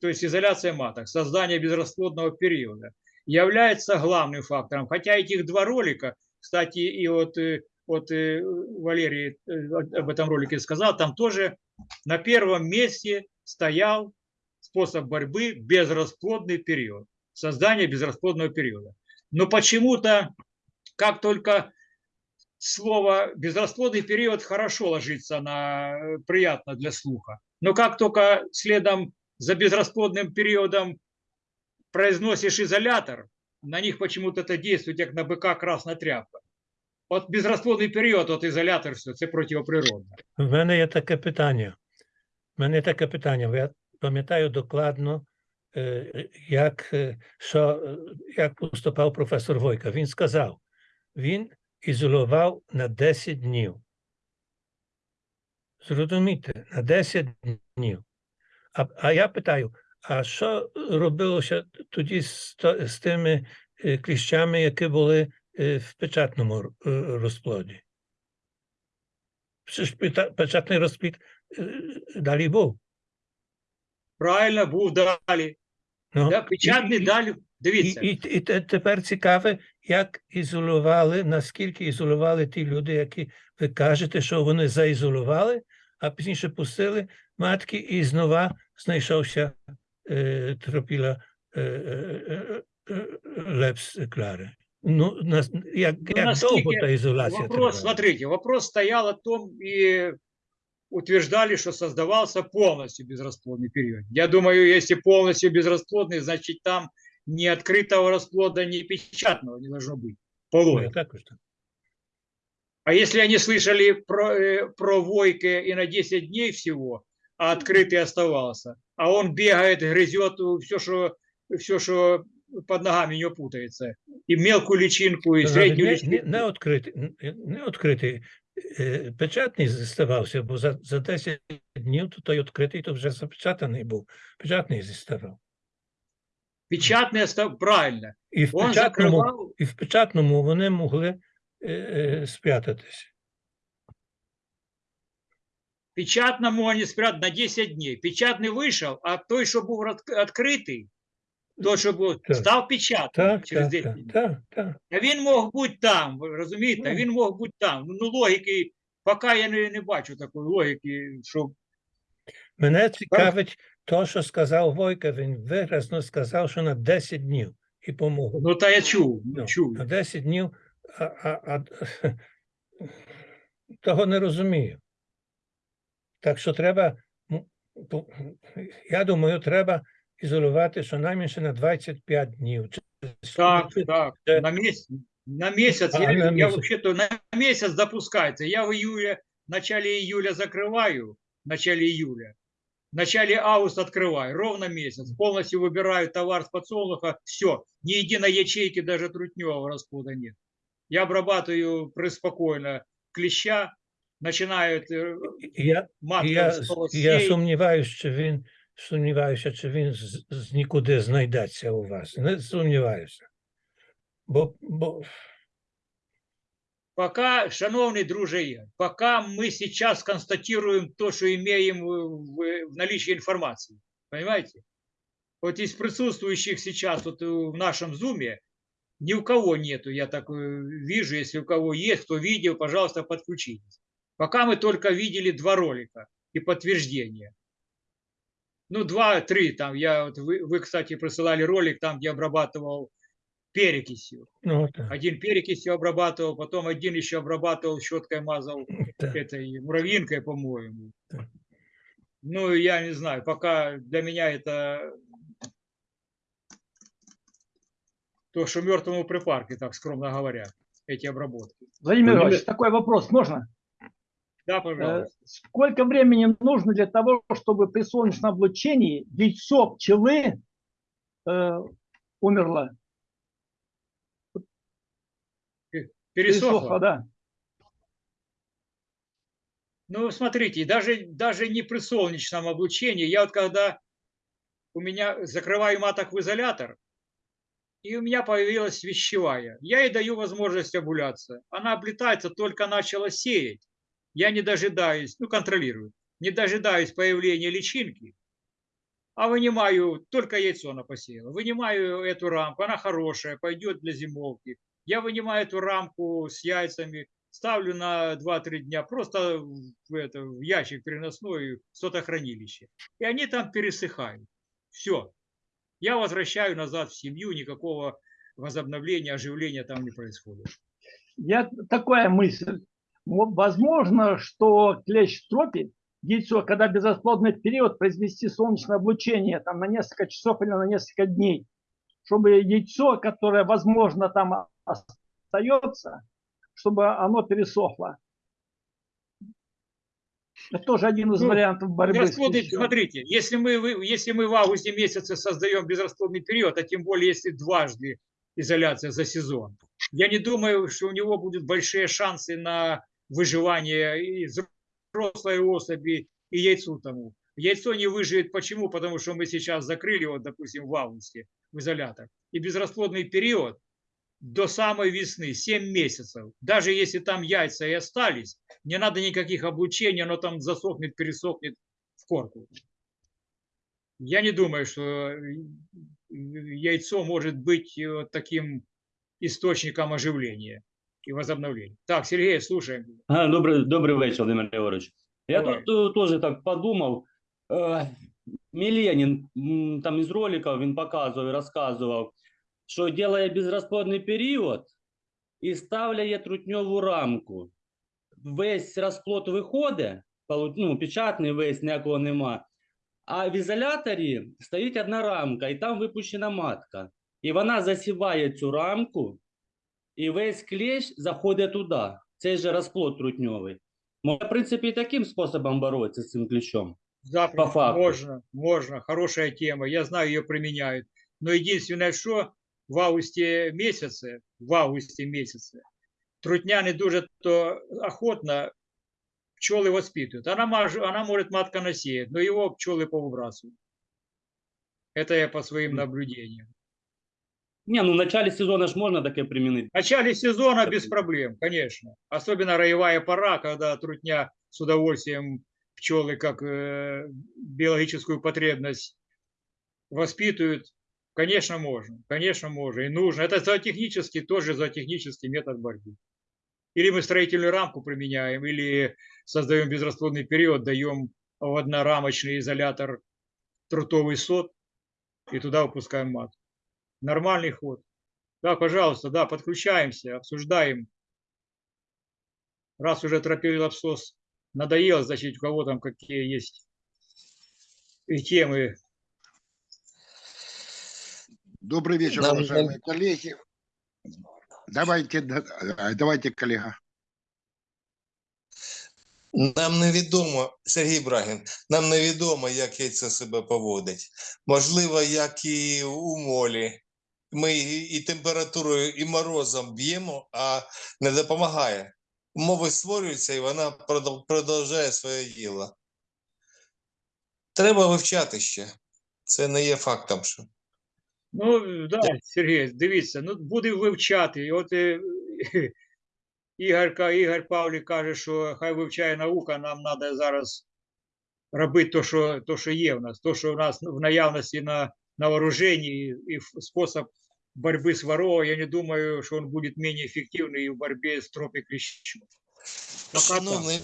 то есть изоляция маток, создание безрасплодного периода, является главным фактором, хотя этих два ролика, кстати, и вот, э, вот э, Валерий э, об этом ролике сказал, там тоже на первом месте стоял способ борьбы безрасплодный период, создание безрасплодного периода. Но почему-то, как только слово безрасплодный период хорошо ложится на приятно для слуха. Но как только следом за безрасплодным периодом произносишь изолятор, на них почему-то это действует как на быка красная тряпка. От безрасплодний період, от ізолятор, все, це протиприродне. В мене є таке питання. В мене є таке питання. Я пам'ятаю докладно, е, як, е, що, е, як поступав професор Войка. Він сказав, він ізолював на 10 днів. Зрозумійте, на 10 днів. А, а я питаю, а що робилося тоді з, з тими е, кліщами, які були е, в печатному е, розплоді? Ж печатний розплід далі був. Правильно, був далі. Ну, Да, печатний і- далі. Дивіться, і, і те- тепер цікаве, як ізолювали, наскільки ізолювали ті люди, які ви кажете, що вони заізолювали, а пізніше пустили матки, і знову знайшовся е, тропіла е, е, е, е, лепс клари. Ну, нас, як, Ну, як довго наскільки та ізоляція вопрос, тривала? смотрите, вопрос стоял о том и утверждали, что создавался полностью безрасплодный период. Я думаю, если полностью безрасплодный, значит там ни открытого расплода, ни печатного не должно быть. По Ну, я логике. також так. А если они слышали про, э, про Войке и на 10 дней всего, а открытый оставался, а он бегает, грызет все, что, все, что под ногами у него путается, и мелкую личинку, и Навіть среднюю не, личинку. не, не відкритий, н- не відкритий е, печатний зіставався, бо за, за 10 днів то той відкритий, то вже запечатаний був. Печатний зіставав. Печатный остав... правильно. І в Он печатному, закрывал, і в печатному вони могли е, е, спрятатись. Печатно можна спрятати на 10 днів. Печатний вийшов, а той, що був відкритий, той, що був, Так. став печатним Так, через так, 10 так, днів. так, так. А він мог бути там, розумієте? Ну. Він мог бути там. Ну, логіки, поки я не, не бачу такої логіки, що Мене цікавить то, що сказав Войка. Він виразно сказав, що на 10 днів і помогу. ну та я чув, ну, Ну, чув. На 10 днів, а, а, а, того не розумію. Так що треба, ну, по- я думаю, треба ізолювати щонайменше на 25 днів. Чи- Так, чи- так, це- на місяць. На місяць, А, я, на я місяць. вообще-то на місяць допускається. Я в июле, в начале июля закрываю, в начале июля, в начале августа открываю, ровно месяц. Полностью выбираю товар с подсолнуха, все, ни единой ячейки, даже трутневого расплода нет. Я обрабатываю преспокойно клеща, начинают э, Я, матка я, снова я сеять. сумніваюся, чи він сумніваюся, чи він з, з нікуди знайдеться у вас. Не сумніваюся. Бо, бо Пока, шановный друже, Игорь, пока мы сейчас констатируем то, что имеем в, в- в наличии информации, понимаете? Вот из присутствующих сейчас вот э, в нашем зуме ни у кого нету, я так э, вижу, если у кого есть, кто видел, пожалуйста, подключитесь. Пока мы только видели два ролика и подтверждения. Ну, два-три там, я, вот вы, вы, кстати, присылали ролик там, где обрабатывал перекисью. ну, так, Один перекисью обрабатывал, потом один еще обрабатывал, щеткой мазал так. этой муравьинкой, по-моему. Так. Ну, я не знаю, пока для меня это то, что мертвому припарке, так скромно говоря, эти обработки. Владимир Владимир- Иванович, такой вопрос можно? Да, Э, пожалуйста. Сколько времени нужно для того, чтобы при солнечном облучении яйцо пчелы э, умерло? Пересохло. да. Ну, смотрите, даже, даже не при солнечном облучении, я вот когда у меня закрываю маток в изолятор, и у меня появилась вещевая, я ей даю возможность обуляться. Она облетается, только начала сеять. Я не дожидаюсь, ну, контролирую, не дожидаюсь появления личинки, а вынимаю, только яйцо она посеяла, вынимаю эту рамку, она хорошая, пойдет для зимовки. Я вынимаю эту рамку с яйцами, ставлю на 2-3 дня просто в, это, в ящик переносной, в сотохранилище. И они там пересыхают. Все. Я возвращаю назад в семью, никакого возобновления, оживления там не происходит. Я такая мысль. Мо- Возможно, что клещ тропит яйцо, когда безосплодный период произвести солнечное облучение там, на несколько часов или на несколько дней, чтобы яйцо, которое, возможно, там остается, чтобы оно пересохло. Это тоже один из Ну, вариантов борьбы клещом. смотрите, если мы, если мы в августе месяце создаем безрасплодный период, а тем более если дважды изоляция за сезон, я не думаю, что у него будут большие шансы на выживание и взрослой особи, и яйцу тому. Яйцо не выживет. Почему? Потому что мы сейчас закрыли его, допустим, в августе в изолятор. И безрасплодный период до самой весны, 7 месяцев. Даже если там яйца и остались, не надо никаких облучений, оно там засохнет, пересохнет в корку. Я не думаю, что э, яйцо может быть э, вот таким источником оживления и возобновления. Так, Сергей, слушаем. А, добрий, добрий вечір, Володимир Григорович. Я Давай. тут е, теж так подумав. Е, Міленін м, там із роликів він показував і розказував, що ділає безрозплодний період і ставляє трутньову рамку. Весь розплод виходить, полу- ну, печатний весь, ніякого нема. А в ізоляторі стоїть одна рамка, і там випущена матка. І вона засіває цю рамку, і весь клещ заходить туди. Цей же розплод трутньовий. Можна, в принципі, і таким способом боротися з цим клещом. Запросто. По факту. Можно, можно. Хорошая тема. Я знаю, ее применяют. Но единственное, что в августе месяце, в августе месяце, трутня не дуже то охотно пчелы воспитывают. Она, маж- она может матка насеять, но его пчелы повыбрасывают. Это я по своим Мгм. наблюдениям. Не, ну в начале сезона ж можно таке применить. В начале сезона без проблем, конечно. Особенно роевая пора, когда трутня с удовольствием пчелы как э, биологическую потребность воспитывают. Конечно, можно. Конечно, можно. И нужно. Это зоотехнический, тоже зоотехнический метод борьбы. Или мы строительную рамку применяем, или создаем безрасплодный период, даем в однорамочный изолятор трутовый сот и туда выпускаем матку Нормальный ход. Да, пожалуйста, да, подключаемся, обсуждаем. Раз уже тропилопсос надоел, значит, у кого там какие есть и темы. Добрый вечер, Нам- уважаемые коллеги. Давайте, да- а, давайте, коллега. Нам невідомо, Сергій Брагін, нам невідомо, як яйце себе поводить. Можливо, як і у молі. Ми і температурою, і морозом б'ємо, а не допомагає. Умови створюються, і вона продовжує своє діло. Треба вивчати ще. Це не є фактом, що. Ну, да, Сергій, дивіться, ну буде вивчати. От е, Ігор, ка- Ігор Павлік каже, що хай вивчає наука, нам треба зараз робити то, що, то, що є в нас, то, що в нас в наявності на, на вооруженні, і, і спосіб боротьби з воров, я не думаю, що він буде менш ефективний в боротьбі з тропікліщом. Пока. Шановний,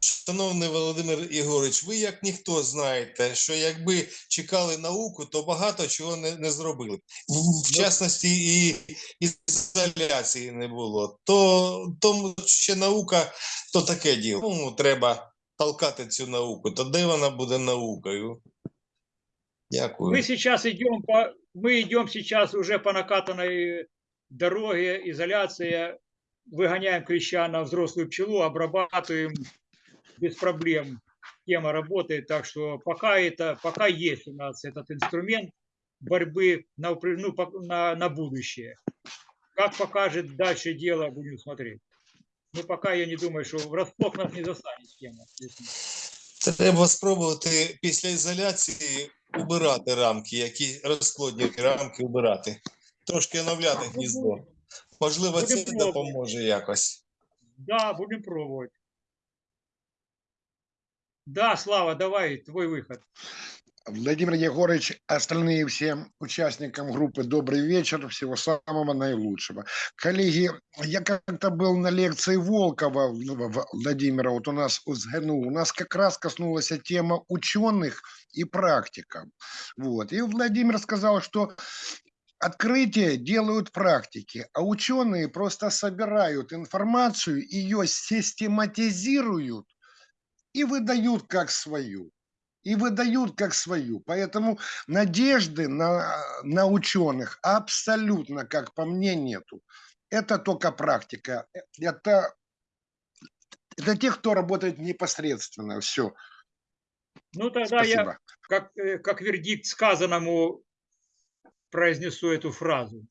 шановний Володимир Ігорович, ви як ніхто знаєте, що якби чекали науку, то багато чого не, не зробили. В, в частності і ізоляції не було. То тому ще наука то таке діло. Ну, треба толкати цю науку. То де вона буде наукою? Дякую. Мы сейчас идем по, мы идем сейчас уже по накатанной дороге, изоляция, выгоняем клеща на взрослую пчелу, обрабатываем без проблем. Тема работает, так что пока это, пока есть у нас этот инструмент борьбы на, упр- ну, пок- на, на будущее. Как покажет дальше дело, будем смотреть. Ну, пока я не думаю, что врасплох нас не застанет тема. если- Треба спробувати після ізоляції Убирати рамки, які розплодні рамки убирати. Трошки оновляти гніздо. Можливо, це Будемо допоможе якось. Да, будем пробовать. Да, Слава, давай, твой выход. Владимир Егорович, остальные всем участникам группы добрый вечер, всего самого наилучшего. Коллеги, я как-то был на лекции Волкова Владимира, вот у нас у СГНУ, у нас как раз коснулась тема ученых и практиков. Вот. И Владимир сказал, что открытие делают практики, а ученые просто собирают информацию, ее систематизируют и выдают как свою. И выдают как свою. Поэтому надежды на, на ученых абсолютно, как по мне, нету. Это только практика. Это, это те, кто работает непосредственно. Все. Ну, тогда я, Спасибо. как, э, как вердикт сказанному, произнесу эту фразу.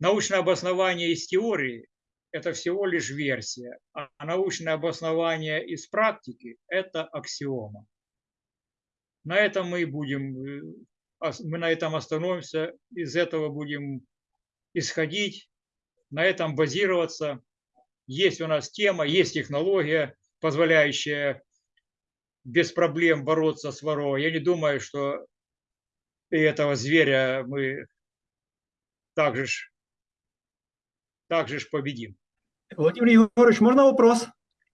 Научное обоснование из теории – это всего лишь версия, а научное обоснование из практики – это аксиома. На этом мы и будем, э, мы на этом остановимся, из этого будем исходить, на этом базироваться. Есть у нас тема, есть технология, позволяющая без проблем бороться с воровой. Я не думаю, что и этого зверя мы также ж, также ж победим. Владимир Егорович, можно вопрос?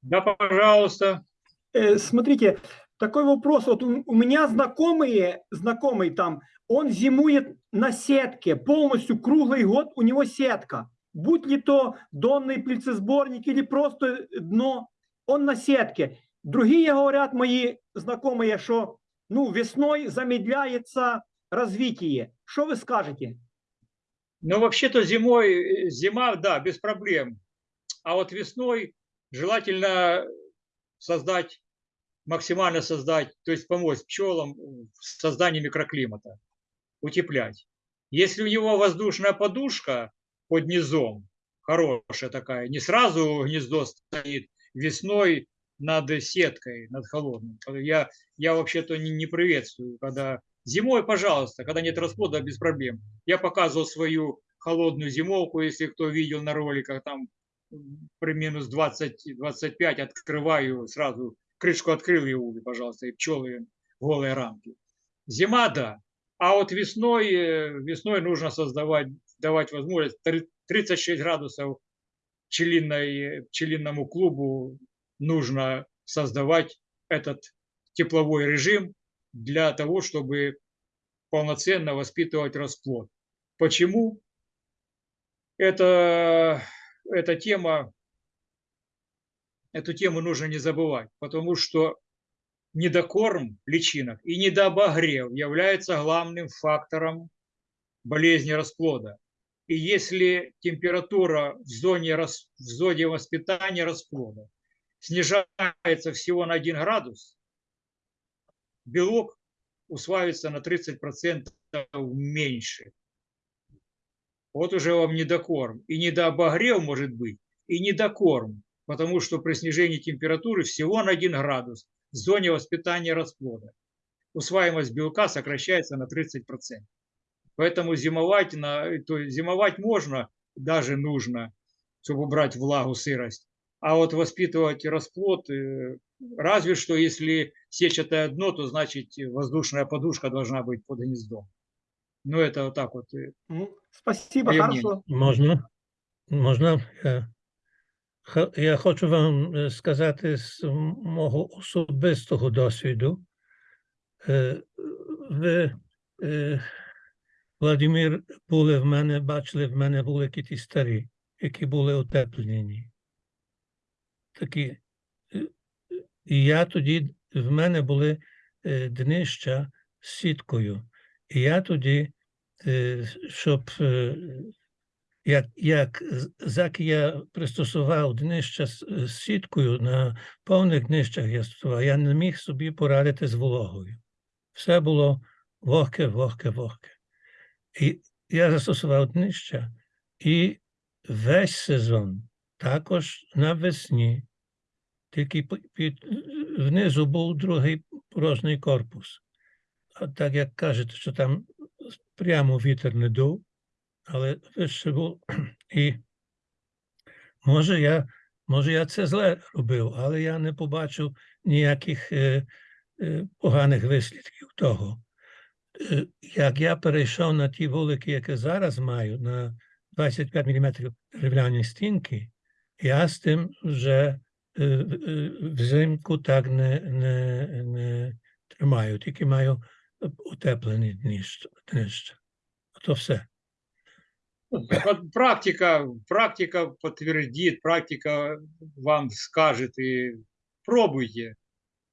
Да, пожалуйста. Э, Смотрите, такой вопрос. Вот у у меня знакомые, знакомый там, он зимует на сетке, полностью круглый год у него сетка. Будь ли то донный пыльцесборник или просто дно, он на сетке. Другие говорят, мои знакомые, что ну, весной замедляется развитие. Что вы скажете? Но вообще-то зимой, зима, да, без проблем. А вот весной желательно создать, максимально создать, то есть помочь пчелам в создании микроклимата, утеплять. Если у него воздушная подушка под низом, хорошая такая, не сразу гнездо стоит весной над сеткой, над холодным. Я, я вообще-то не, не приветствую, когда Зимой, пожалуйста, когда нет расплода, без проблем. Я показывал свою холодную зимовку, если кто видел на роликах, там при минус 20-25 открываю, сразу крышку открыл и улей, пожалуйста, и пчелы голые рамки. Зима, да. А вот весной, э, весной нужно создавать, давать возможность три- 36 градусов пчелиной, пчелиному клубу нужно создавать этот тепловой режим для того, чтобы полноценно воспитывать расплод. Почему? Это, эта тема, эту тему нужно не забывать, потому что недокорм личинок и недообогрев является главным фактором болезни расплода. И если температура в зоне, в зоне воспитания расплода снижается всего на 1 градус, белок усваивается на 30% меньше. Вот уже вам недокорм. И недообогрев может быть, и недокорм, потому что при снижении температуры всего на 1 градус в зоне воспитания расплода усваиваемость белка сокращается на 30%. Поэтому зимовать, на, то есть зимовать можно, даже нужно, чтобы убрать влагу, сырость. А вот воспитывать расплод, э, разве что если сетчатое дно, то значит воздушная подушка должна быть под гнездом. Ну, это вот так вот. э, Ну, Спасибо, хорошо. Можна? Я, ха- я хочу вам е, сказати з мого особистого досвіду. Е, Ви, е, Владимир, були в мене, бачили, в мене були ті старі, які були утеплені. Такі. І я тоді, в мене були днища з сіткою. І я тоді, щоб як, як з- заки я пристосував днища з сіткою на повних днищах я стосував, я не міг собі порадити з вологою. Все було вогке, вогке, вогке. І я застосував днища, і весь сезон, також навесні, тільки під, внизу був другий порожній корпус. А так як кажете, що там прямо вітер не дув, але вище був. І може я, може я це зле робив, але я не побачив ніяких е, е, поганих вислідків того. Е, як я перейшов на ті вулики, які зараз маю, на 25 мм дерев'яні стінки, я з тим вже е, е, взимку так не, не, не тримаю, тільки маю утеплені днища. днища. То все. Вот Практика, практика подтвердит, практика вам скажет и пробуйте.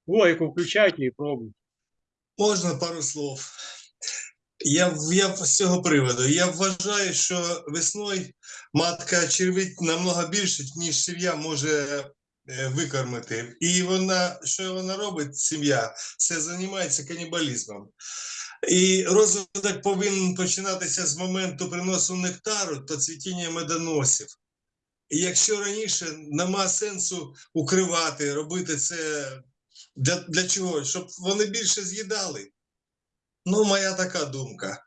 Логику включайте и пробуйте. Можна пару слов. Я, я з цього приводу. Я вважаю, що весною матка червить намного більше, ніж сім'я може е, викормити. І вона, що вона робить, сім'я, це займається канібалізмом. І розвиток повинен починатися з моменту приносу нектару та цвітіння медоносів. І якщо раніше нема сенсу укривати, робити це для, для чого? Щоб вони більше з'їдали. Ну, моя така думка.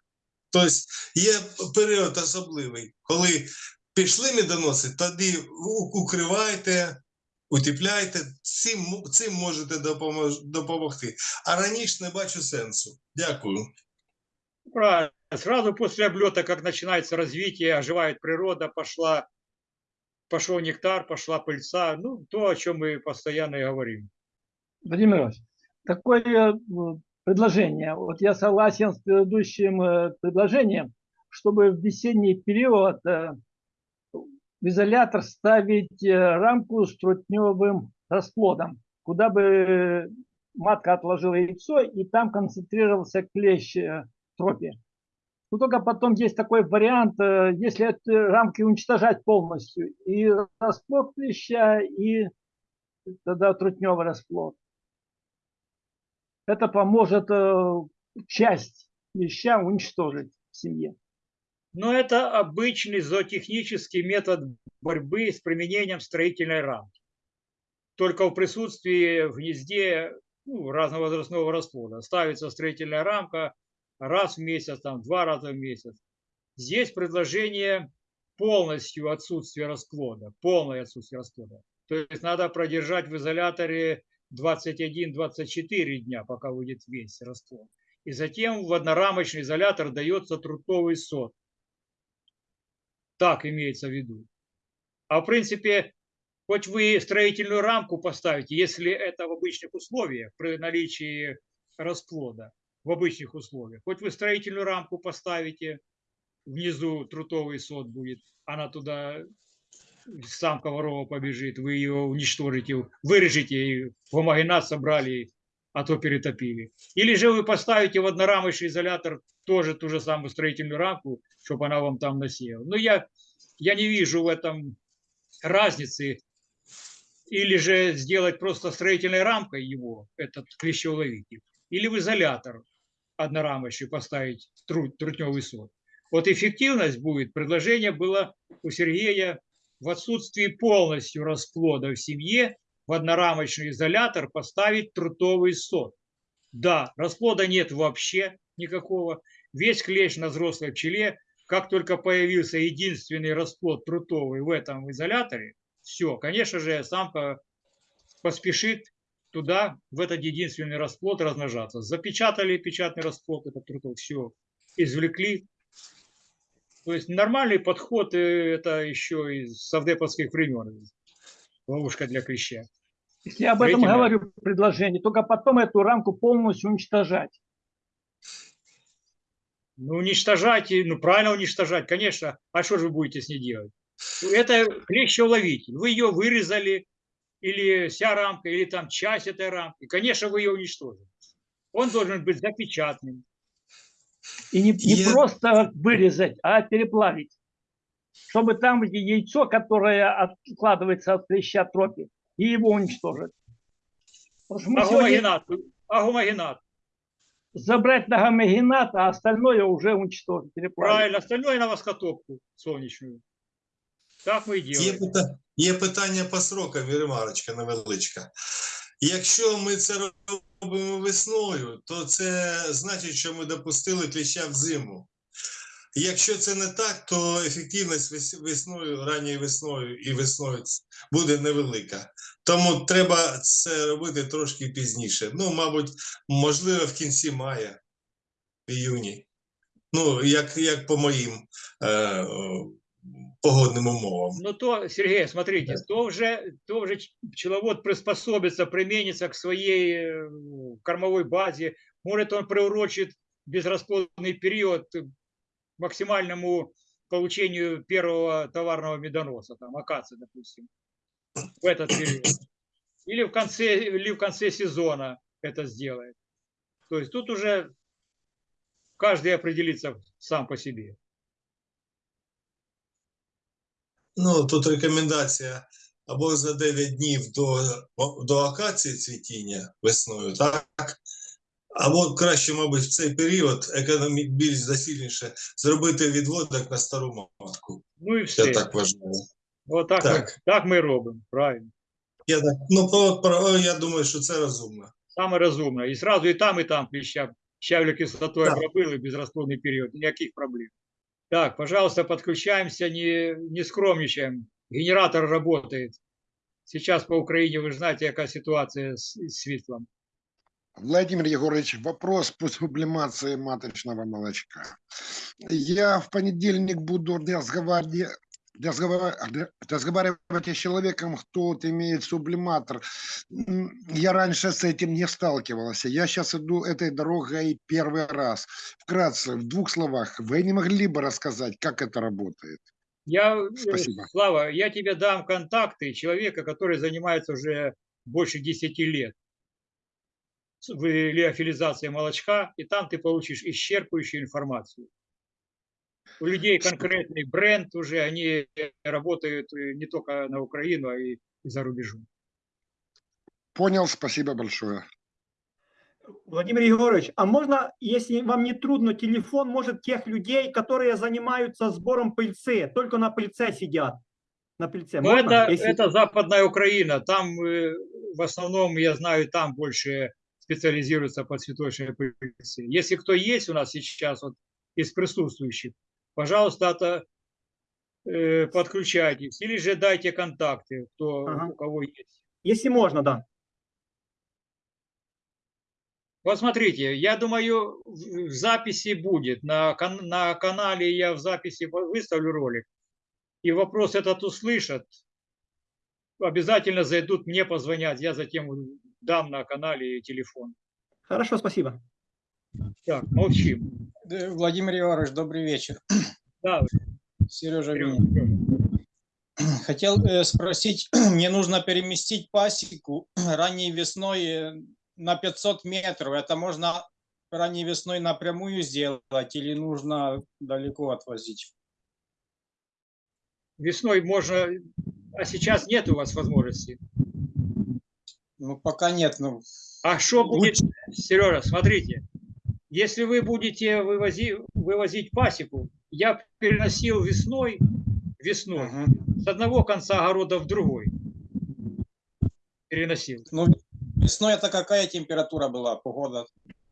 Тобто є період особливий, коли пішли медоноси, тоді укривайте, утепляйте, цим, цим можете допомож- допомогти. А раніше не бачу сенсу. Дякую. Правильно. Сразу после облета, как начинается развитие, оживает природа, пошла, пошел нектар, пошла пыльца. Ну, то, о чем мы постоянно и говорим. Владимир Иванович, такое э, предложение. Вот я согласен с предыдущим э, предложением, чтобы в весенний период э, в изолятор ставить э, рамку с трутневым расплодом, куда бы э, матка отложила яйцо, и там концентрировался клещ э, в тропе. Но только потом есть такой вариант, если эти рамки уничтожать полностью, и расплод клеща, и тогда трутневый расплод. Это поможет часть клеща уничтожить в семье. Но это обычный зоотехнический метод борьбы с применением строительной рамки. Только в присутствии в гнезде ну, разновозрастного расплода. Ставится строительная рамка, раз в месяц, там, два раза в месяц. Здесь предложение полностью отсутствие расплода, полное отсутствие расплода. То есть надо продержать в изоляторе 21-24 дня, пока выйдет весь расплод. И затем в однорамочный изолятор дается трутовый сот. Так имеется в виду. А в принципе, хоть вы строительную рамку поставите, если это в обычных условиях, при наличии расплода, в обычных условиях, хоть вы строительную рамку поставите, внизу трутовый сот будет, она туда, самка ворова побежит, вы ее уничтожите, вырежете, и гомогенат собрали, а то перетопили. Или же вы поставите в однорамочный изолятор тоже ту же самую строительную рамку, чтобы она вам там насела. Но я, я не вижу в этом разницы. Или же сделать просто строительной рамкой его, этот клещеуловитель, или в изолятор однорамочный поставить тру, трутневый сот. Вот эффективность будет, предложение было у Сергея в отсутствии полностью расплода в семье в однорамочный изолятор поставить трутовый сот. Да, расплода нет вообще никакого. Весь клещ на взрослой пчеле, как только появился единственный расплод трутовый в этом изоляторе, все, конечно же, самка поспешит туда, в этот единственный расплод размножаться. Запечатали печатный расплод, этот трутовый, все, извлекли. То есть нормальный подход, э, это еще из совдеповских времен. Ловушка для клеща. Я об этом говорю в предложении, только потом эту рамку полностью уничтожать. Ну, уничтожать, ну, правильно уничтожать, конечно. А что же вы будете с ней делать? Это клещеуловитель. Вы ее вырезали, или вся рамка, или там часть этой рамки. Конечно, вы ее уничтожите. Он должен быть запечатанным. И не, не Я- просто вырезать, а переплавить. Чтобы там яйцо, которое откладывается от клеща тропи, и его уничтожить. А сегодня гомогенат? А? Забрать на гомогенат, а остальное уже уничтожить. Правильно, остальное на воскотопку солнечную. Так ми і Є, пита- є питання по срокам, Ремарочка невеличка. Якщо ми це робимо весною, то це значить, що ми допустили кліща в зиму. Якщо це не так, то ефективність весною, ранньою весною і весною буде невелика. Тому треба це робити трошки пізніше. Ну, мабуть, можливо, в кінці мая, в іюні. Ну, як, як по моїм е, о, погодним умовам. Ну то, Сергей, смотрите, то вже, то вже ч- пчеловод приспособится, применится к своей э, кормовой базе. Может, он приурочит безрасплодный период к максимальному получению первого товарного медоноса, там, акации, допустим, в этот период. Или в конце, или в конце сезона это сделает. То есть тут уже каждый определится сам по себе. Ну, тут рекомендація або за 9 днів до, до акації цвітіння весною, так? Або краще, мабуть, в цей період економі більш засильніше зробити відводок на стару матку. Ну і Я все. так вважаю. От так, Так. Ми, так ми робимо, правильно. Я, так, ну, про, про, я думаю, що це розумно. Саме розумно. І зразу і там, і там кліща щавлю кислотою Так. обробили безрасплодний період, ніяких проблем. Так, пожалуйста, подключаемся, не, не скромничаем. Генератор работает. Сейчас по Украине, вы же знаете, яка ситуація з, з світлом. Владимир Егорович, вопрос по сублимации маточного молочка. Я в понедельник буду разговаривать, разговаривать с человеком, кто вот имеет сублиматор. Я раньше с этим не сталкивался. Я сейчас иду этой дорогой первый раз. Вкратце, в двух словах, вы не могли бы рассказать, как это работает? Я, э, Спасибо. Слава, я тебе дам контакты человека, который занимается уже больше 10 лет в леофилизации молочка, и там ты получишь исчерпывающую информацию. У людей конкретный бренд уже, они работают э, не только на Украину, а и за рубежом. Понял, спасибо большое. Владимир Егорович, а можно, если вам не трудно, телефон, может, тех людей, которые занимаются сбором пыльцы, только на пыльце сидят? На пыльце. Но Можно? это, Если- это Западная Украина, там э, в основном, я знаю, там больше специализируется по цветочной пыльце. Если кто есть у нас сейчас вот из присутствующих, пожалуйста, это, э, подключайтесь или же дайте контакты, кто, Ага. у кого есть. Если можно, да. Вот смотрите, я думаю, в записи будет. На, кан- на канале я в записи выставлю ролик. И вопрос этот услышат. Обязательно зайдут, мне позвонят. Я затем дам на канале телефон. Хорошо, спасибо. Так, молчим. Д- Владимир Егорович, добрый вечер. Да, Сережа. Серёжа. Хотел э, спросить, мне нужно переместить пасеку ранней весной э, на 500 метров. Это можно ранней весной напрямую сделать или нужно далеко отвозить? Весной можно, а сейчас нет у вас возможности. Ну, пока нет. Ну, А что будет, Сережа, смотрите, если вы будете вывози, вывозить пасеку, я переносил весной, весной, мгм. с одного конца огорода в другой. Переносил. ну, весной это какая температура была, погода?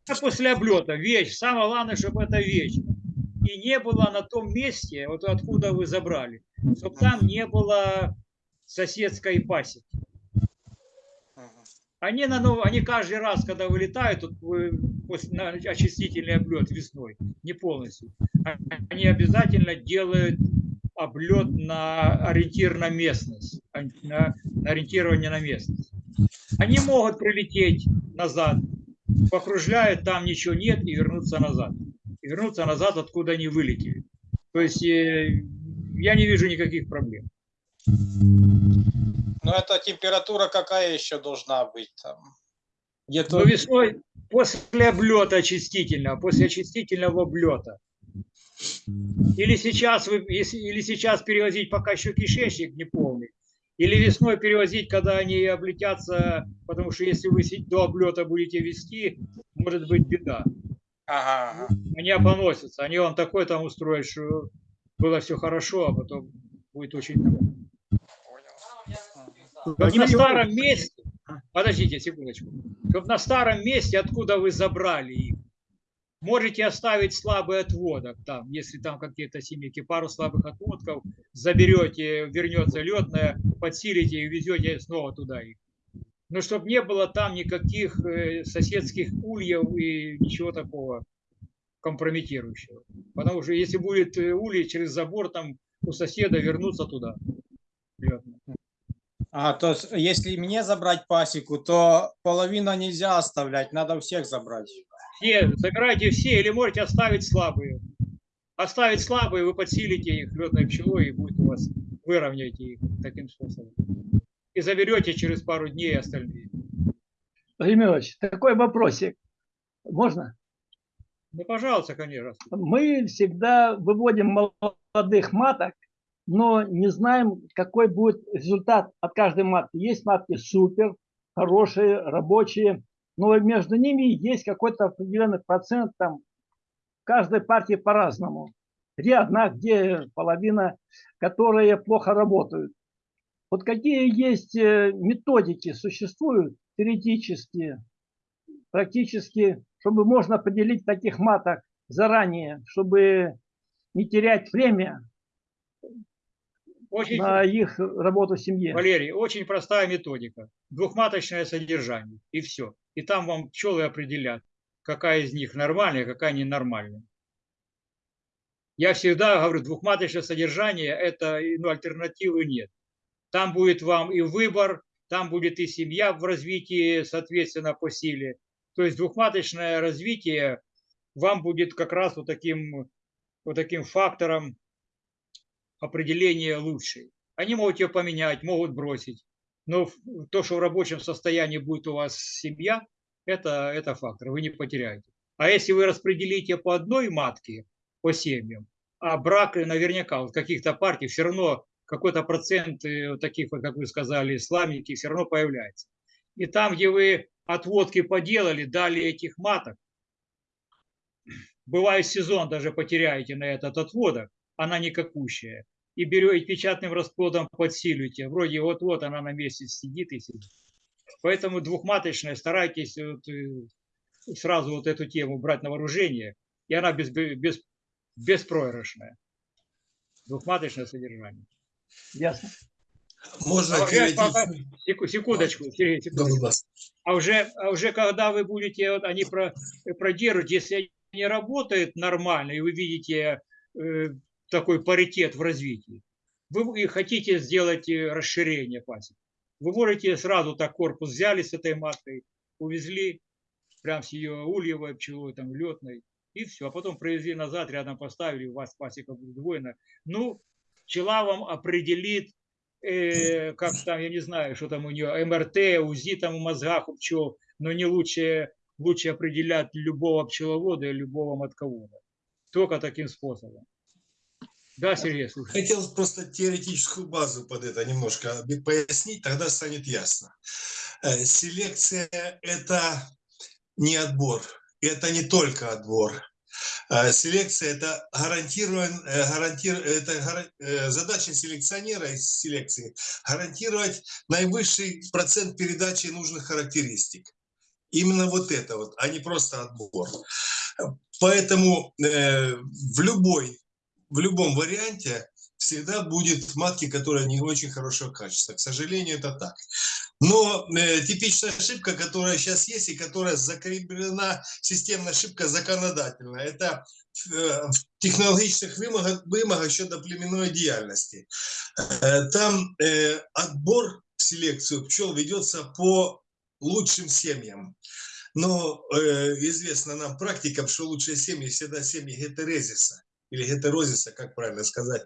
А после облета вещь, самое главное, чтобы это вещь. И не было на том месте, вот откуда вы забрали, чтобы там не было соседской пасеки. Они, на нов- они каждый раз, когда вылетают, вы- после, на очистительный облет весной, не полностью, они обязательно делают облет на ориентир на местность, а- на, на ориентирование на местность. Они могут прилететь назад, покружляют, там ничего нет, и вернуться назад. И вернуться назад, откуда они вылетели. То есть э, я не вижу никаких проблем. Ну, это температура какая еще должна быть там? Где-то Но весной после облета очистительного, после очистительного облета. Или сейчас, вы, если, или сейчас перевозить, пока еще кишечник не полный. Или весной перевозить, когда они облетятся, потому что если вы до облета будете вести, может быть беда. Ага. Они опоносятся, они вам такой там устроят, что было все хорошо, а потом будет очень Чтоб на старом месте, подождите секундочку, чтобы на старом месте, откуда вы забрали их, можете оставить слабый отводок там, если там какие-то семейки, пару слабых отводков, заберете, вернется летная, подсилите и везете снова туда их. Но чтобы не было там никаких э, соседских ульев и ничего такого компрометирующего. Потому что если будет э, улей через забор, там у соседа вернуться туда. летно. А, то есть, если мне забрать пасеку, то половина нельзя оставлять, надо всех забрать. Все, забирайте все или можете оставить слабые. Оставить слабые, вы подсилите их летной пчелой и будет у вас, выровняете их таким способом. И заберете через пару дней остальные. Ильич, такой вопросик. Можно? Ну, пожалуйста, конечно. Мы всегда выводим молодых маток, но не знаем, какой будет результат от каждой матки. Есть матки супер, хорошие, рабочие, но между ними есть какой-то определенный процент, там, каждой партии по-разному. Где одна, где половина, которые плохо работают. Вот какие есть э, методики существуют теоретические, практически, чтобы можно поделить таких маток заранее, чтобы не терять время Очень, на их работу в семье. Валерий, очень простая методика. Двухматочное содержание. И все. И там вам пчелы определят, какая из них нормальная, какая ненормальная. Я всегда говорю, двухматочное содержание, это ну, альтернативы нет. Там будет вам и выбор, там будет и семья в развитии, соответственно, по силе. То есть двухматочное развитие вам будет как раз вот таким, вот таким фактором определения лучшей. Они могут ее поменять, могут бросить. Но то, что в рабочем состоянии будет у вас семья, это, это фактор, вы не потеряете. А если вы распределите по одной матке, по семьям, а брак наверняка вот каких-то партий все равно какой-то процент э, таких, как вы сказали, сламники все равно появляется. И там, где вы отводки поделали, дали этих маток, бывает сезон даже потеряете на этот отводок, она никакущая. И берете печатным расплодом подсиливаете. Вроде вот-вот она на месте сидит и сидит. Поэтому двухматочная старайтесь вот, э, сразу вот эту тему брать на вооружение, и она без, без, беспроигрышная. Двухматочное содержание. Ясно. Можно А уже перейти... Секундочку, Сергей, Да, секундочку. А уже, а уже когда вы будете, вот они про, продержат, если они работают нормально, и вы видите э, такой паритет в развитии, вы хотите сделать э, расширение пасек, вы можете сразу так корпус взяли с этой маткой, увезли, прям с ее ульевой пчелой, там, летной, и все. А потом привезли назад, рядом поставили, у вас пасека будет удвоена. Ну, пчела вам определит, э, как там, я не знаю, что там у нее, МРТ, УЗИ там в мозгах у пчел, но не лучше, лучше определять любого пчеловода и любого матковода. Только таким способом. Да, Сергей, слушай. Хотел просто теоретическую базу под это немножко пояснить, тогда станет ясно. Э, Селекция – это не отбор, это не только отбор. Э, Селекция – это гарантирован, э, гарантир, это задача селекционера из селекции – гарантировать наивысший процент передачи нужных характеристик. Именно вот это вот, а не просто отбор. Поэтому э, в любой в любом варианте всегда будет матки, которые не очень хорошего качества. К сожалению, это так. Но э, типичная ошибка, которая сейчас есть и которая закреплена, системная ошибка законодательно, это э, в технологических вымогах, вымогах щодо племенной деятельности. Э, там э, отбор селекцию пчел ведется по лучшим семьям. Но э, известно нам практикам, что лучшие семьи всегда семьи гетерезиса или гетерозиса, как правильно сказать,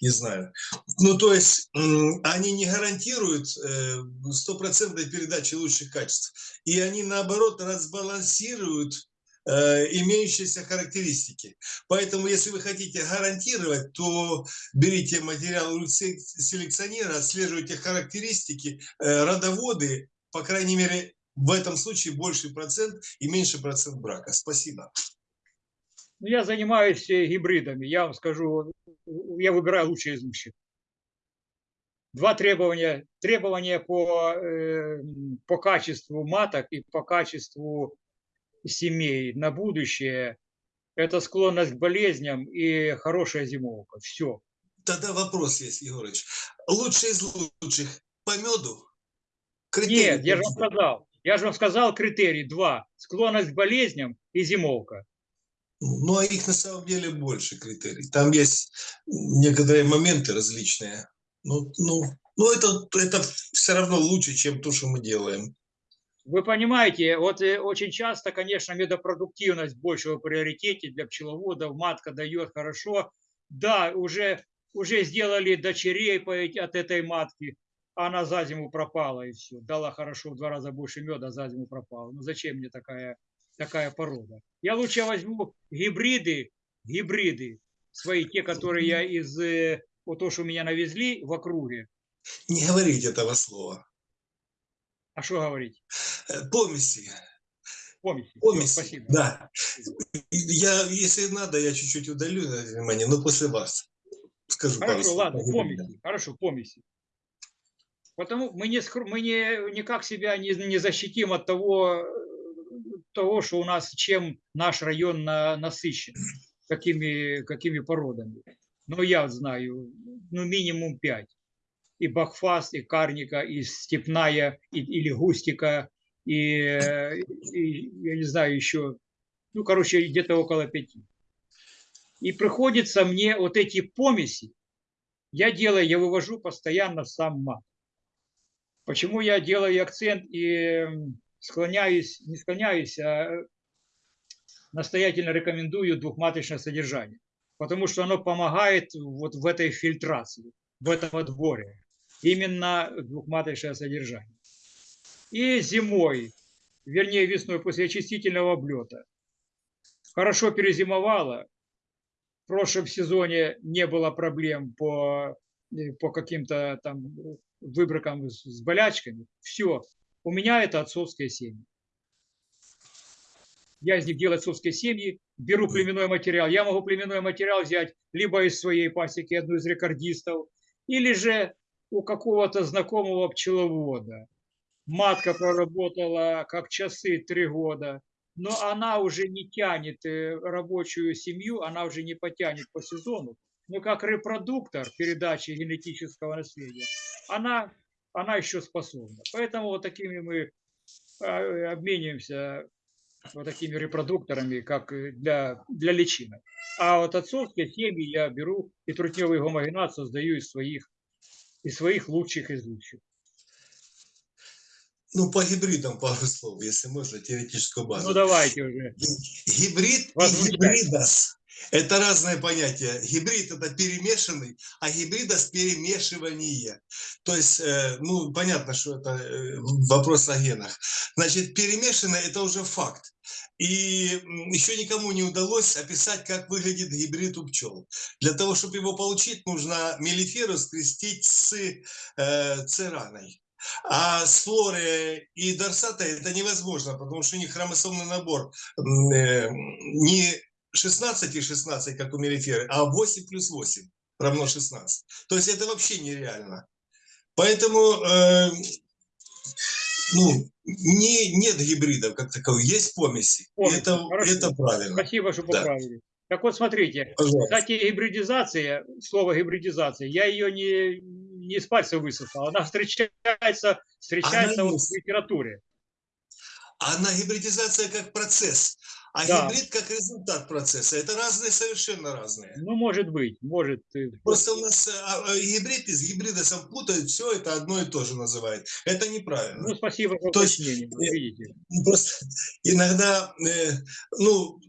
не знаю. Ну, то есть они не гарантируют э, стопроцентной передачи лучших качеств, и они, наоборот, разбалансируют э, имеющиеся характеристики. Поэтому, если вы хотите гарантировать, то берите материал селекционера, отслеживайте характеристики, э, родоводы, по крайней мере, в этом случае больший процент и меньше процент брака. Спасибо. Ну, я занимаюсь э, гибридами. Я вам скажу, я выбираю лучшие из лучших. Два требования. Требования по, э, по качеству маток и по качеству семей на будущее. Это склонность к болезням и хорошая зимовка. Все. Тогда вопрос есть, Егорыч. Лучшие из лучших по меду? Нет, я же вам сказал. Я же вам сказал критерий два. Склонность к болезням и зимовка. Ну, а их на самом деле больше критерий. Там есть некоторые моменты различные. Ну, ну, ну это, это все равно лучше, чем то, что мы делаем. Вы понимаете, вот э, очень часто, конечно, медопродуктивность больше в приоритете для пчеловодов, матка дает хорошо. Да, уже, уже сделали дочерей от этой матки, она за зиму пропала и все. Дала хорошо, в два раза больше меда, за зиму пропала. Ну зачем мне такая, такая порода? Я лучше возьму гибриды, гибриды свои, те, которые я из, э, вот то, что меня навезли в округе. Не говорите этого слова. А что говорить? Э, Помеси. Помните? Всё, Помеси. спасибо. Да. Я, если надо, я чуть-чуть удалю внимание, но после вас скажу пару Хорошо, слов. ладно, по гибридам. помните, хорошо, помните. Потому мы, не, мы не, никак себя не, не защитим от того, того, что у нас, чем наш район на, насыщен, какими, какими породами. Но я знаю, ну, минимум пять. И Бахфаст, и Карника, и Степная, и, или Густика, и, и, я не знаю, еще, ну, короче, где-то около пяти. И приходится мне вот эти помеси, я делаю, я вывожу постоянно сам мат. Почему я делаю акцент и склоняюсь, не склоняюсь, а настоятельно рекомендую двухматочное содержание. Потому что оно помогает вот в этой фильтрации, в этом отборе. Именно двухматочное содержание. И зимой, вернее весной после очистительного облета, хорошо перезимовала. В прошлом сезоне не было проблем по, э, по каким-то там э, выбракам с, с болячками. Все. У меня это отцовские семьи. Я из них делаю отцовские семьи, беру племенной материал. Я могу племенной материал взять либо из своей пасеки, одну из рекордистов, или же у какого-то знакомого пчеловода. матка проработала как часы три года, но она уже не тянет э, рабочую семью, она уже не потянет по сезону. Но как репродуктор передачи генетического наследия, она, она еще способна. Поэтому вот такими мы э, обмениваемся вот такими репродукторами, как и для, для личинок. А вот отцовские семьи я беру и трутневый гомогенат создаю из своих, из своих лучших из лучших. Ну, по гибридам пару слов, если можно, теоретическую базу. Ну давайте уже. Гибрид и Возмущает. гибридос – это разные понятия. Гибрид – это перемешанный, а гибридос – перемешивание. То есть, э, ну, понятно, что это э, вопрос о генах. Значит, перемешанное – это уже факт. И еще никому не удалось описать, как выглядит гибрид у пчел. Для того, чтобы его получить, нужно мелиферу скрестить с э, цераной. А с флоры и дорсата это невозможно, потому что у них хромосомный набор э, не 16 и 16, как у мелиферы, а 8 плюс 8 равно 16. То есть это вообще нереально. Поэтому э, ну, не, нет гибридов как таковых, есть помеси. Помеси, это, хорошо. это правильно. Спасибо, что Да. поправили. Так вот, смотрите, Пожалуйста. кстати, гибридизация, слово гибридизация, я ее не, не из пальца высосал, она встречается, встречается Она вот в литературе. Она гибридизация как процесс, а Да. гибрид как результат процесса. Это разные, совершенно разные. Ну, может быть, может. Просто у нас э, а, э, гибрид из гибридосом путают, все это одно и то же называют. Это неправильно. Ну, спасибо за То есть, э, видите. Ну, Просто иногда, ну,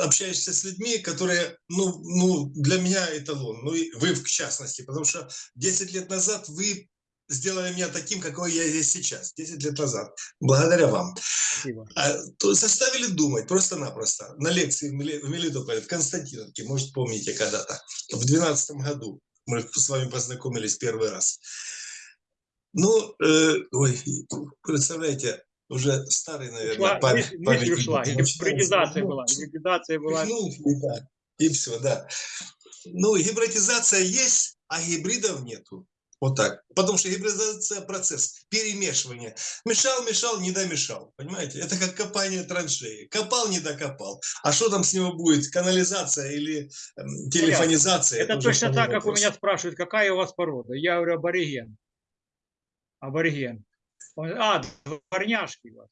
общаешься с людьми, которые, ну, ну, для меня эталон, ну, и вы в частности, потому что 10 лет назад вы сделали меня таким, какой я есть сейчас, 10 лет назад, благодаря вам. Спасибо. А, заставили думать просто-напросто. На лекции в Мели- в Мелитополе, в Константиновке, может, помните когда-то, в 2012 году мы с вами познакомились первый раз. Ну, э, ой, представляете, уже старый, наверное, Ушла, память. мысль, памятник ушла, гибридизация Ну, была, гибридизация была. ну, и так, и все, да. Ну, гибридизация есть, а гибридов нету. Вот так. Потому что гибридизация – процесс перемешивания. Мешал, мешал, не домешал. Понимаете? Это как копание траншеи. Копал, не докопал. А что там с него будет? Канализация или эм, телефонизация? Это уже точно так, как у вопрос. меня спрашивают, какая у вас порода. Я говорю, абориген. Абориген. Он, а, дворняжки. у вас.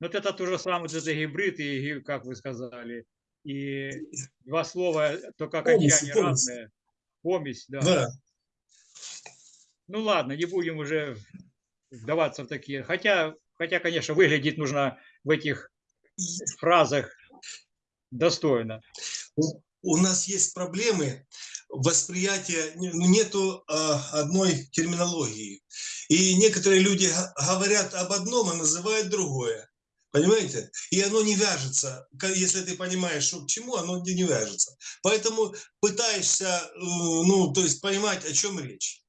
Вот это то же самое, это гибрид, и, как вы сказали, и два слова, только Помесь, окончание помесь. разное. Помесь, да. Да. Ну ладно, не будем уже вдаваться в такие. Хотя, хотя, конечно, выглядеть нужно в этих фразах достойно. У- нас есть проблемы восприятия, ну, нету а, одной терминологии. И некоторые люди говорят об одном, а называют другое. Понимаете? И оно не вяжется. Если ты понимаешь, что к чему, оно не вяжется. Поэтому пытаешься, э, ну, то есть понимать, о чем речь.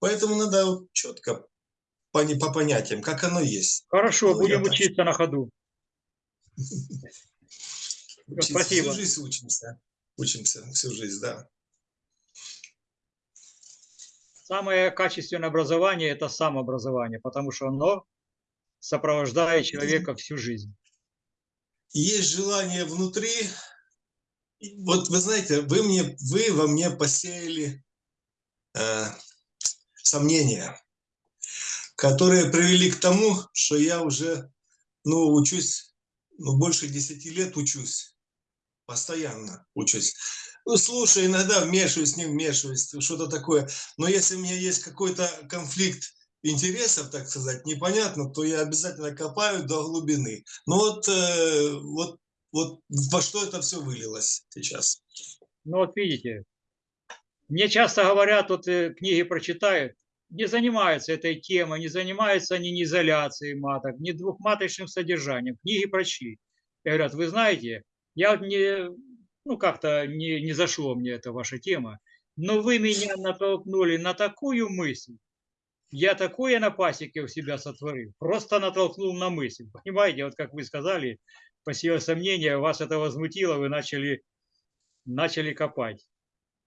Поэтому надо вот четко по, не- по понятиям, как оно есть. Хорошо, Ну, будем так учиться на ходу. Спасибо. Всю жизнь учимся. Учимся всю жизнь, да. Самое качественное образование – это самообразование, потому что оно сопровождает человека всю жизнь. есть желание внутри. Вот вы знаете, вы мне, вы во мне посеяли э, сомнения, которые привели к тому, что я уже, ну, учусь, ну, больше 10 лет учусь, постоянно учусь. Ну, слушай, иногда вмешиваюсь, не вмешиваюсь, что-то такое. Но если у меня есть какой-то конфликт интересов, так сказать, непонятно, то я обязательно копаю до глубины. Ну вот, э, вот, вот во что это все вылилось сейчас. Ну вот видите, мне часто говорят, вот э, книги прочитают, не занимаются этой темой, не занимаются они ни изоляцией маток, ни двухматочным содержанием. Книги прочли. И говорят, вы знаете, я вот не, ну как-то не, не зашло мне эта ваша тема, но вы меня натолкнули на такую мысль, я такое на пасеке у себя сотворил, просто натолкнул на мысль. Понимаете, вот как вы сказали, посеял сомнения, вас это возмутило, вы начали, начали копать.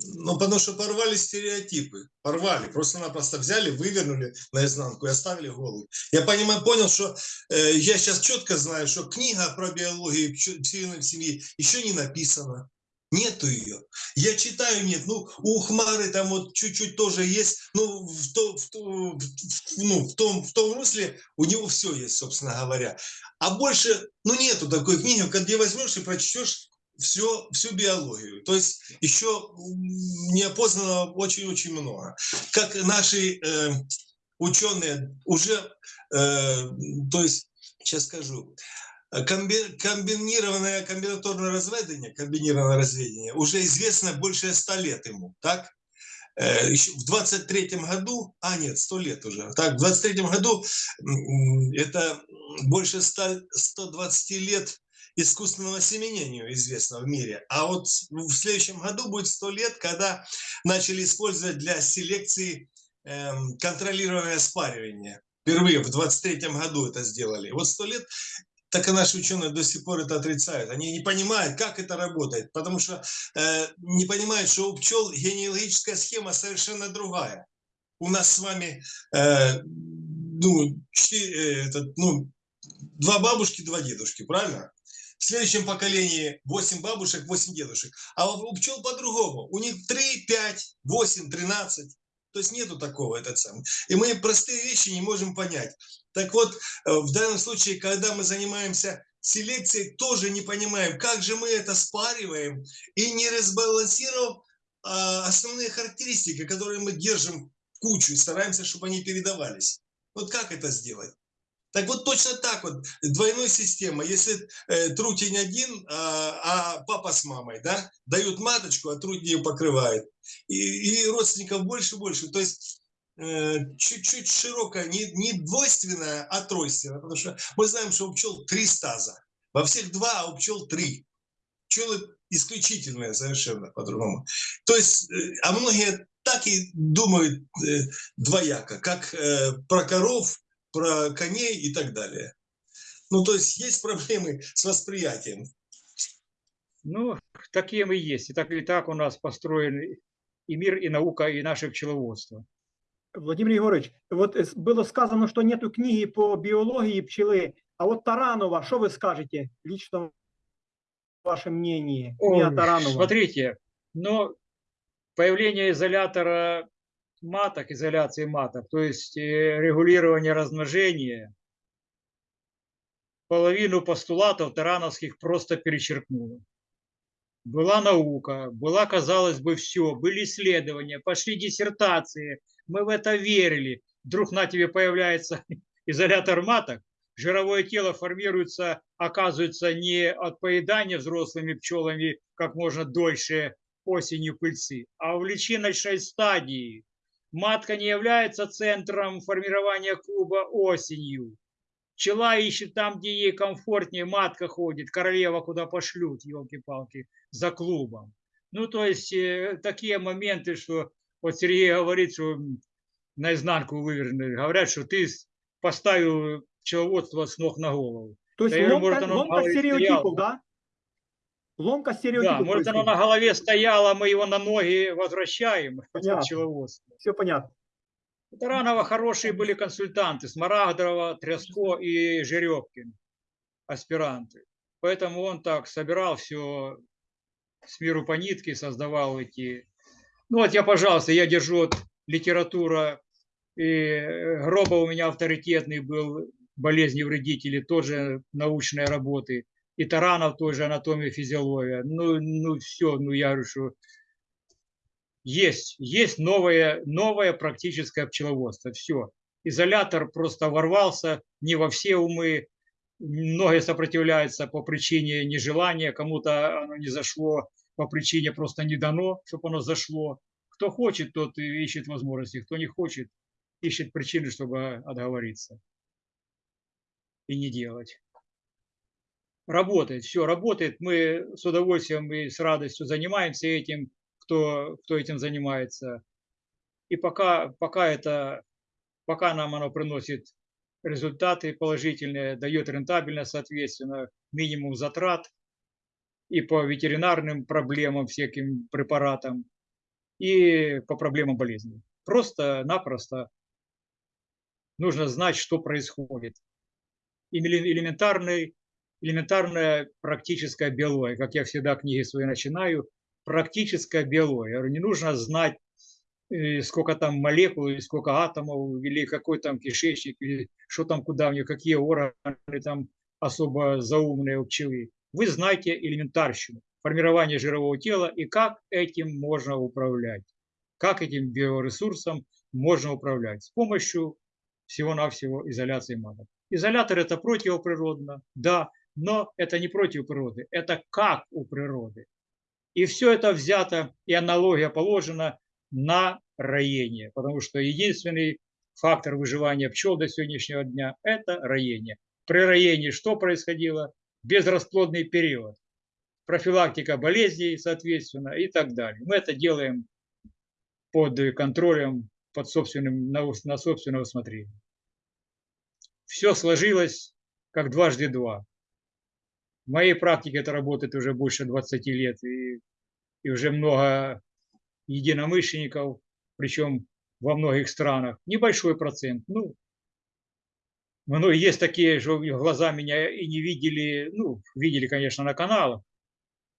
Ну, потому что порвали стереотипы. Порвали. Просто-напросто взяли, вывернули наизнанку и оставили голый. Я понимаю, понял, что э, я сейчас четко знаю, что книга про биологию пчелиной в семье еще не написана. Нету ее. Я читаю, нет. Ну, у Хмары там вот чуть-чуть тоже есть. Ну, в, то, в, то, в, ну, в, том, в том русле у него все есть, собственно говоря. А больше, ну, нету такой книги, где возьмешь и прочтешь все, всю биологию. То есть еще неопознанного очень-очень много. Как наши э, ученые уже, э, то есть, сейчас скажу, комби- комбинированное комбинаторное разведение, комбинированное разведение уже известно больше 100 лет ему, так? Э, еще в 23 году, а нет, 100 лет уже, так, в 23 году это больше 100, 120 лет искусственного семенению известно в мире. А вот в следующем году будет 100 лет, когда начали использовать для селекции эм, контролируемое спаривание. Впервые в 23 году это сделали. Вот 100 лет так и наши ученые до сих пор это отрицают. Они не понимают, как это работает, потому что э, не понимают, что у пчел генеалогическая схема совершенно другая. У нас с вами э, ну, четыре, э, этот, ну, два бабушки, два дедушки, правильно? В следующем поколении 8 бабушек, 8 дедушек. А у пчел по-другому. У них 3, 5, 8, 13. То есть нету такого этот сам. И мы простые вещи не можем понять. Так вот, э, в данном случае, когда мы занимаемся селекцией, тоже не понимаем, как же мы это спариваем и не разбалансировав основные характеристики, которые мы держим в кучу и стараемся, чтобы они передавались. Вот как это сделать? Так вот точно так вот, двойной система, если э, трутень один, а, а папа с мамой, да, дают маточку, а трутень ее покрывает. И, и родственников больше и больше. То есть э, чуть-чуть широкая, не, не двойственная, а тройственная. Потому что мы знаем, что у пчел три стаза. Во всех два, а у пчел три. Пчелы исключительные совершенно по-другому. То есть, э, а многие так и думают э, двояко, как э, про коров, про коней и так далее. Ну, то есть есть проблемы с восприятием. Ну, такие мы есть. И так или так у нас построен и мир, и наука, и наше пчеловодство. Владимир Егорович, вот э, было сказано, что нету книги по биологии пчелы, а вот Таранова, что вы скажете лично ваше мнение? Ой, Таранова. Смотрите, но появление изолятора маток, изоляции маток, то есть э, регулирование размножения, половину постулатов тарановских просто перечеркнуло. Была наука, была, казалось бы, все, были исследования, пошли диссертации, мы в это верили. Вдруг на тебе появляется изолятор маток, жировое тело формируется, оказывается, не от поедания взрослыми пчелами как можно дольше осенью пыльцы, а в личиночной стадии. Матка не является центром формирования клуба осенью. Пчела ищет там, где ей комфортнее, матка ходит, королева куда пошлют, елки-палки, за клубом. Ну, то есть э, такие моменты, что вот Сергей говорит, что наизнанку вывернули. Говорят, что ты поставил пчеловодство с ног на голову. То есть Да я говорю, может, мало и стереотипов, стояло. да? Ломка стереотипов. Да, может, оно на голове стояло, мы его на ноги возвращаем, Понятно. Все понятно. У Таранова хорошие были консультанты, Смарагдова, Тряско и Жеребкин, аспиранты. Поэтому он так собирал все с миру по нитке, создавал эти... Ну вот я, пожалуйста, я держу вот литература, и э, Гроба у меня авторитетный был, болезни вредители, тоже научные работы. И Таранов тоже анатомия, физиология. Ну, ну все, ну я говорю, что есть, есть новое, новое практическое пчеловодство. Все. Изолятор просто ворвался не во все умы. Многие сопротивляются по причине нежелания, кому-то оно не зашло, по причине просто не дано, чтобы оно зашло. Кто хочет, тот ищет возможности, кто не хочет, ищет причины, чтобы отговориться и не делать. Работает, все работает. Мы с удовольствием и с радостью занимаемся этим, кто, кто этим занимается. И пока, пока это, пока нам оно приносит результаты положительные, дает рентабельность, соответственно, минимум затрат и по ветеринарным проблемам, всяким препаратам. и по проблемам болезни. Просто-напросто нужно знать, что происходит. Эле- Элементарный, элементарная практическая биология. Как я всегда книги свои начинаю, практическая биология. Не нужно знать, э, сколько там молекул, или сколько атомов, или какой там кишечник, или что там, куда у нее, какие органы там особо заумные у пчелы. Вы знаете элементарщину, формирование жирового тела и как этим можно управлять. Как этим биоресурсом можно управлять. С помощью всего-навсего изоляции маток. Изолятор это противоприродно, да, но это не против природы, это как у природы. И все это взято, и аналогия положена на роение, потому что единственный фактор выживания пчел до сегодняшнего дня – это роение. При роении что происходило? Безрасплодный период, профилактика болезней, соответственно, и так далее. Мы это делаем под контролем, под собственным, на, на собственное усмотрение. Все сложилось как дважды два. В моей практике это работает уже больше 20 лет, и, и уже много единомышленников, причем во многих странах. Небольшой процент, ну, ну, есть такие, что глаза меня и не видели, ну, видели, конечно, на каналах,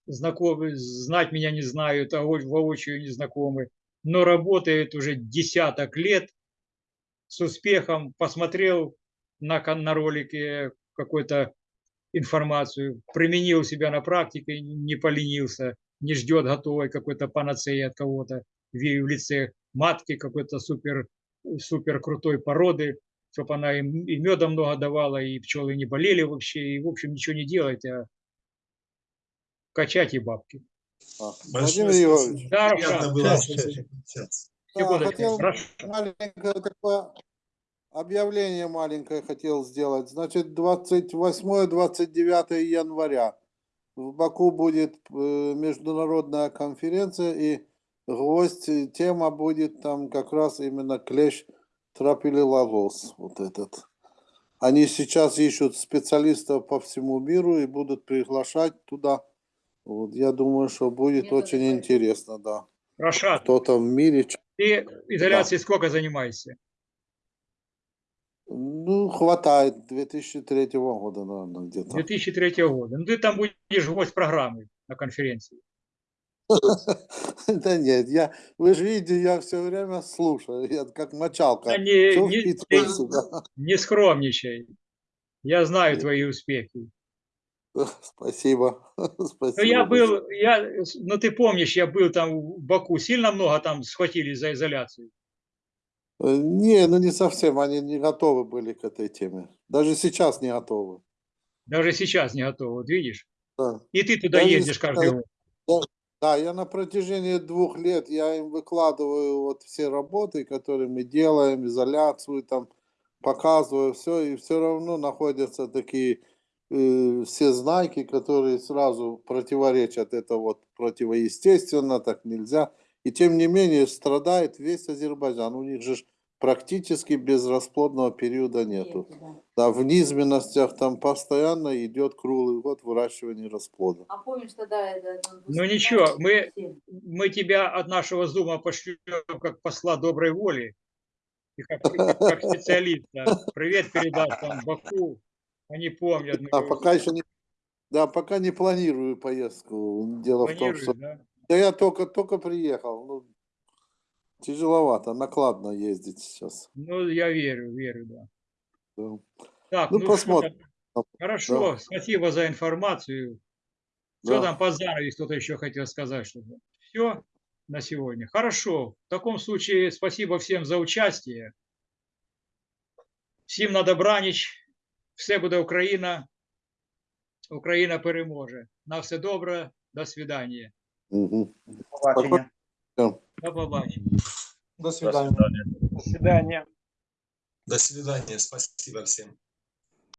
знакомы, знать меня не знают, а во- воочию не знакомы, но работает уже десяток лет с успехом, посмотрел на, на ролике какой-то информацию, применил себя на практике, не поленился, не ждет готовой какой-то панацеи от кого-то в лице матки какой-то супер, супер крутой породы, чтобы она им и меда много давала, и пчелы не болели вообще, и, в общем, ничего не делать, а качать и бабки. Большое Владимир спасибо. Да, Приятно было да, хотел маленькое такое объявление маленькое хотел сделать. Значит, 28-29 января в Баку будет э, международная конференция, и гвоздь, тема будет там как раз именно клещ тропилилогос, вот этот. Они сейчас ищут специалистов по всему миру и будут приглашать туда. Вот, я думаю, что будет Методы очень интересно, да. Рашад, Кто-то в мире ты изоляцией сколько занимаешься? Ну, хватает 2003 года, наверное, где-то. 2003 года. Ну, ты там будешь гость программы на конференции. Да нет, я, вы же видите, я все время слушаю, я как мочалка. Да не, не, себя. не скромничай. Я знаю твои успехи. Спасибо, Ну, спасибо. я был, я, ну, ты помнишь, я был там в Баку, сильно много там схватили за изоляцию. Э, Не, ну не совсем, они не готовы были к этой теме. Даже сейчас не готовы. Даже сейчас не готовы, вот видишь? Да. И ты туда Даже ездишь каждый год. Да, я на протяжении двух лет, я им выкладываю вот все работы, которые мы делаем, изоляцию там, показываю все, и все равно находятся такие э, все знаки, которые сразу противоречат, это вот противоестественно, так нельзя. И тем не менее страдает весь Азербайджан, у них же практически безрасплодного периода нету. Нету, да. Да, в низменностях там постоянно идет круглый год выращивания расплода. А помнишь тогда это... Ну ничего, мы, мы тебя от нашего зума пошлем как посла доброй воли и как, как специалиста. Привет передашь там Баку. Они помнят. А пока еще не, да, пока не планирую поездку. Дело в том, планируешь, что да? да я только только приехал. Ну, тяжеловато, накладно ездить сейчас. Ну, я верю, верю, да. да. Так, Ну, ну, посмотрим. что, хорошо, Да. спасибо за информацию. Что Да. там по занавесу кто-то еще хотел сказать что-то? Все на сегодня. Хорошо. В таком случае спасибо всем за участие. Всім на добраніч. Все буде Україна. Україна переможе. На все добре. До свидання. Мгм. Побачення. До побачення. До свидания. До свидания. До свидания. Спасибо всем.